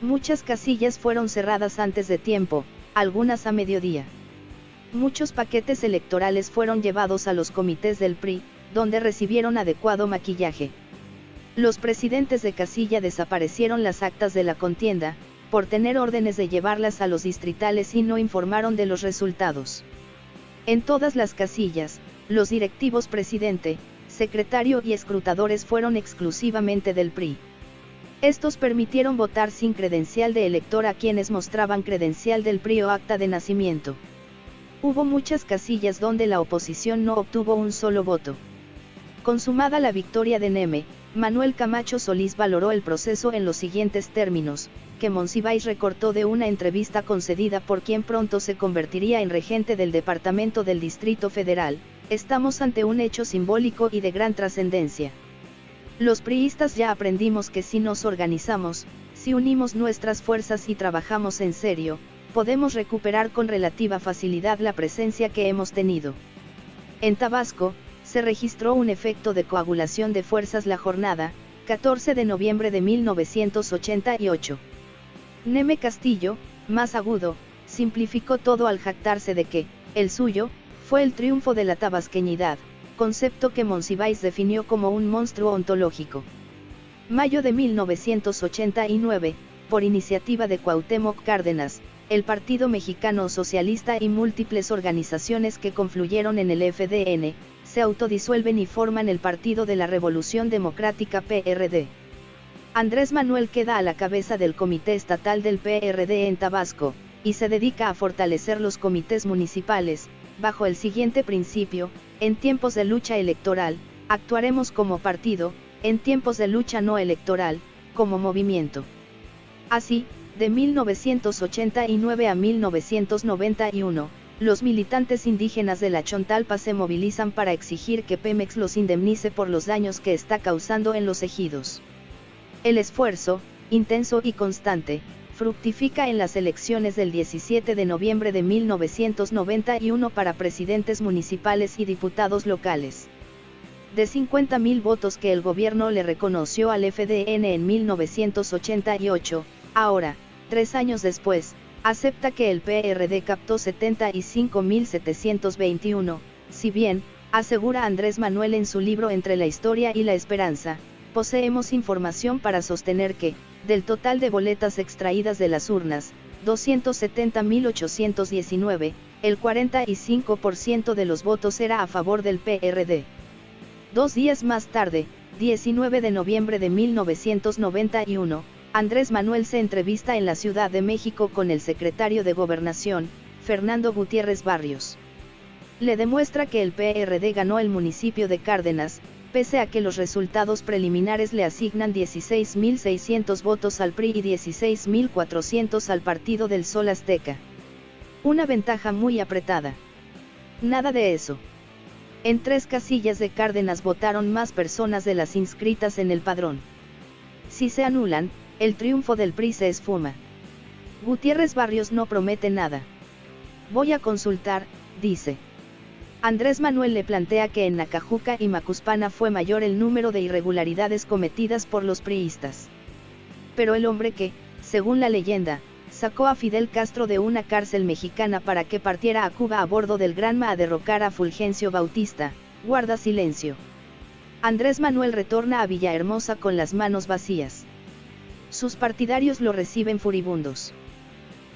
Muchas casillas fueron cerradas antes de tiempo, algunas a mediodía. Muchos paquetes electorales fueron llevados a los comités del PRI, donde recibieron adecuado maquillaje. Los presidentes de casilla desaparecieron las actas de la contienda, por tener órdenes de llevarlas a los distritales y no informaron de los resultados. En todas las casillas, los directivos presidente, secretario y escrutadores fueron exclusivamente del PRI. Estos permitieron votar sin credencial de elector a quienes mostraban credencial del PRI o acta de nacimiento. Hubo muchas casillas donde la oposición no obtuvo un solo voto. Consumada la victoria de Neme, Manuel Camacho Solís valoró el proceso en los siguientes términos, que Monsiváis recortó de una entrevista concedida por quien pronto se convertiría en regente del Departamento del Distrito Federal, estamos ante un hecho simbólico y de gran trascendencia. Los priistas ya aprendimos que si nos organizamos, si unimos nuestras fuerzas y trabajamos en serio, podemos recuperar con relativa facilidad la presencia que hemos tenido. En Tabasco, se registró un efecto de coagulación de fuerzas la jornada, 14 de noviembre de 1988. Neme Castillo, más agudo, simplificó todo al jactarse de que, el suyo, fue el triunfo de la tabasqueñidad, concepto que Monsiváis definió como un monstruo ontológico. Mayo de 1989, por iniciativa de Cuauhtémoc Cárdenas, el Partido Mexicano Socialista y múltiples organizaciones que confluyeron en el FDN, se autodisuelven y forman el Partido de la Revolución Democrática PRD. Andrés Manuel queda a la cabeza del Comité Estatal del PRD en Tabasco, y se dedica a fortalecer los comités municipales, bajo el siguiente principio, en tiempos de lucha electoral, actuaremos como partido, en tiempos de lucha no electoral, como movimiento. Así, de 1989 a 1991, los militantes indígenas de la Chontalpa se movilizan para exigir que Pemex los indemnice por los daños que está causando en los ejidos. El esfuerzo, intenso y constante, fructifica en las elecciones del 17 de noviembre de 1991 para presidentes municipales y diputados locales. De 50.000 votos que el gobierno le reconoció al FDN en 1988, ahora, tres años después, acepta que el PRD captó 75.721, si bien, asegura Andrés Manuel en su libro Entre la historia y la esperanza, poseemos información para sostener que, del total de boletas extraídas de las urnas, 270.819, el 45% de los votos era a favor del PRD. Dos días más tarde, 19 de noviembre de 1991, Andrés Manuel se entrevista en la Ciudad de México con el secretario de Gobernación, Fernando Gutiérrez Barrios. Le demuestra que el PRD ganó el municipio de Cárdenas, pese a que los resultados preliminares le asignan 16.600 votos al PRI y 16.400 al Partido del Sol Azteca. Una ventaja muy apretada. Nada de eso. En tres casillas de Cárdenas votaron más personas de las inscritas en el padrón. Si se anulan, el triunfo del PRI se esfuma. Gutiérrez Barrios no promete nada. Voy a consultar, dice. Andrés Manuel le plantea que en Nacajuca y Macuspana fue mayor el número de irregularidades cometidas por los priistas. Pero el hombre que, según la leyenda, sacó a Fidel Castro de una cárcel mexicana para que partiera a Cuba a bordo del Granma a derrocar a Fulgencio Bautista, guarda silencio. Andrés Manuel retorna a Villahermosa con las manos vacías. Sus partidarios lo reciben furibundos.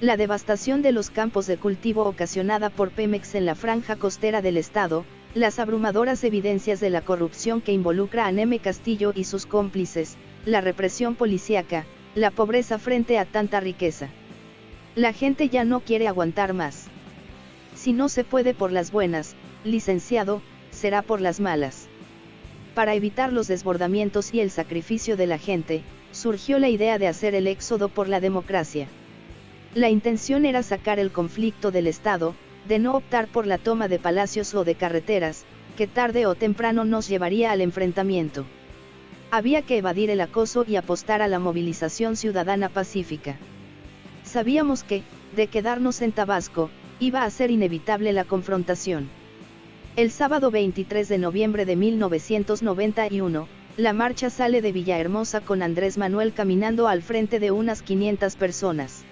La devastación de los campos de cultivo ocasionada por Pemex en la franja costera del estado, las abrumadoras evidencias de la corrupción que involucra a Neme Castillo y sus cómplices, la represión policíaca, la pobreza frente a tanta riqueza. La gente ya no quiere aguantar más. Si no se puede por las buenas, licenciado, será por las malas. Para evitar los desbordamientos y el sacrificio de la gente, surgió la idea de hacer el éxodo por la democracia. La intención era sacar el conflicto del Estado, de no optar por la toma de palacios o de carreteras, que tarde o temprano nos llevaría al enfrentamiento. Había que evadir el acoso y apostar a la movilización ciudadana pacífica. Sabíamos que, de quedarnos en Tabasco, iba a ser inevitable la confrontación. El sábado 23 de noviembre de 1991, la marcha sale de Villahermosa con Andrés Manuel caminando al frente de unas 500 personas.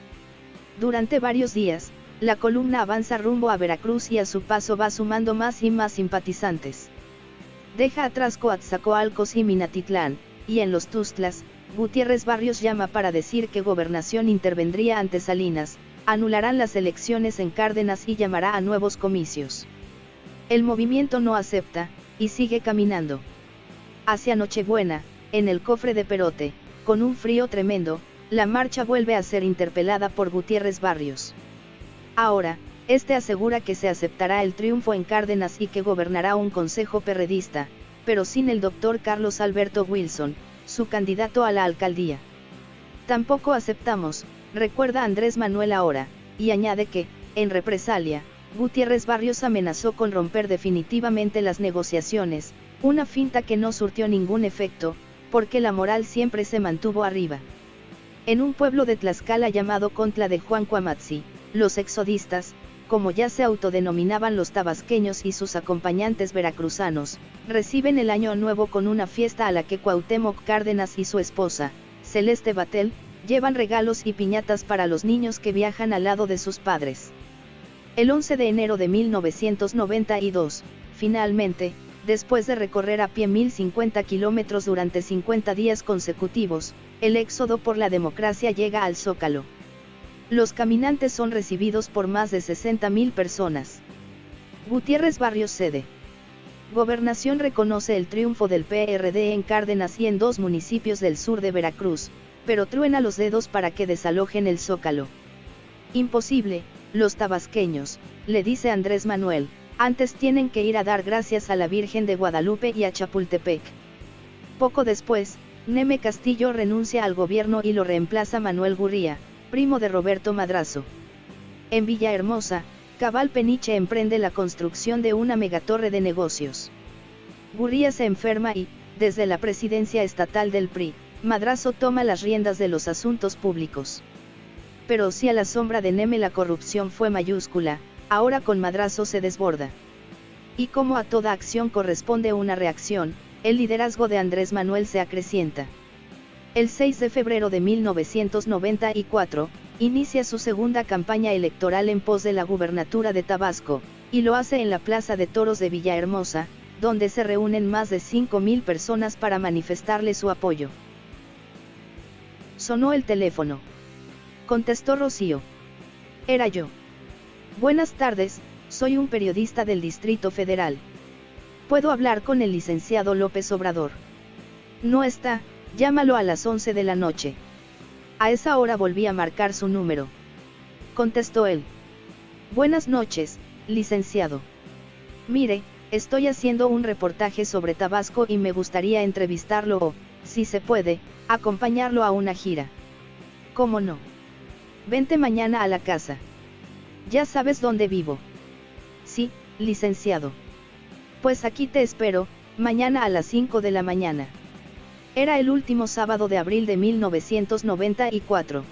Durante varios días, la columna avanza rumbo a Veracruz y a su paso va sumando más y más simpatizantes. Deja atrás Coatzacoalcos y Minatitlán, y en los Tustlas, Gutiérrez Barrios llama para decir que Gobernación intervendría ante Salinas, anularán las elecciones en Cárdenas y llamará a nuevos comicios. El movimiento no acepta, y sigue caminando. Hacia Nochebuena, en el cofre de Perote, con un frío tremendo, la marcha vuelve a ser interpelada por Gutiérrez Barrios. Ahora, este asegura que se aceptará el triunfo en Cárdenas y que gobernará un consejo perredista, pero sin el doctor Carlos Alberto Wilson, su candidato a la alcaldía. Tampoco aceptamos, recuerda Andrés Manuel ahora, y añade que, en represalia, Gutiérrez Barrios amenazó con romper definitivamente las negociaciones, una finta que no surtió ningún efecto, porque la moral siempre se mantuvo arriba. En un pueblo de Tlaxcala llamado Contla de Juan Cuamatzi, los exodistas, como ya se autodenominaban los tabasqueños y sus acompañantes veracruzanos, reciben el año nuevo con una fiesta a la que Cuauhtémoc Cárdenas y su esposa, Celeste Batel, llevan regalos y piñatas para los niños que viajan al lado de sus padres. El 11 de enero de 1992, finalmente, después de recorrer a pie 1050 kilómetros durante 50 días consecutivos, el éxodo por la democracia llega al Zócalo. Los caminantes son recibidos por más de 60.000 personas. Gutiérrez Barrios cede. Gobernación reconoce el triunfo del PRD en Cárdenas y en dos municipios del sur de Veracruz, pero truena los dedos para que desalojen el Zócalo. Imposible, los tabasqueños, le dice Andrés Manuel, antes tienen que ir a dar gracias a la Virgen de Guadalupe y a Chapultepec. Poco después, Neme Castillo renuncia al gobierno y lo reemplaza Manuel Gurría, primo de Roberto Madrazo. En Villahermosa, Cabal Peniche emprende la construcción de una megatorre de negocios. Gurría se enferma y, desde la presidencia estatal del PRI, Madrazo toma las riendas de los asuntos públicos. Pero si a la sombra de Neme la corrupción fue mayúscula, ahora con madrazo se desborda. Y como a toda acción corresponde una reacción, el liderazgo de Andrés Manuel se acrecienta. El 6 de febrero de 1994, inicia su segunda campaña electoral en pos de la gubernatura de Tabasco, y lo hace en la Plaza de Toros de Villahermosa, donde se reúnen más de 5.000 personas para manifestarle su apoyo. Sonó el teléfono. Contestó Rocío. Era yo. Buenas tardes, soy un periodista del Distrito Federal. ¿Puedo hablar con el licenciado López Obrador? No está, llámalo a las 11 de la noche. A esa hora volví a marcar su número. Contestó él. Buenas noches, licenciado. Mire, estoy haciendo un reportaje sobre Tabasco y me gustaría entrevistarlo o, si se puede, acompañarlo a una gira. ¿Cómo no? Vente mañana a la casa. Ya sabes dónde vivo. Sí, licenciado. Pues aquí te espero, mañana a las 5 de la mañana. Era el último sábado de abril de 1994.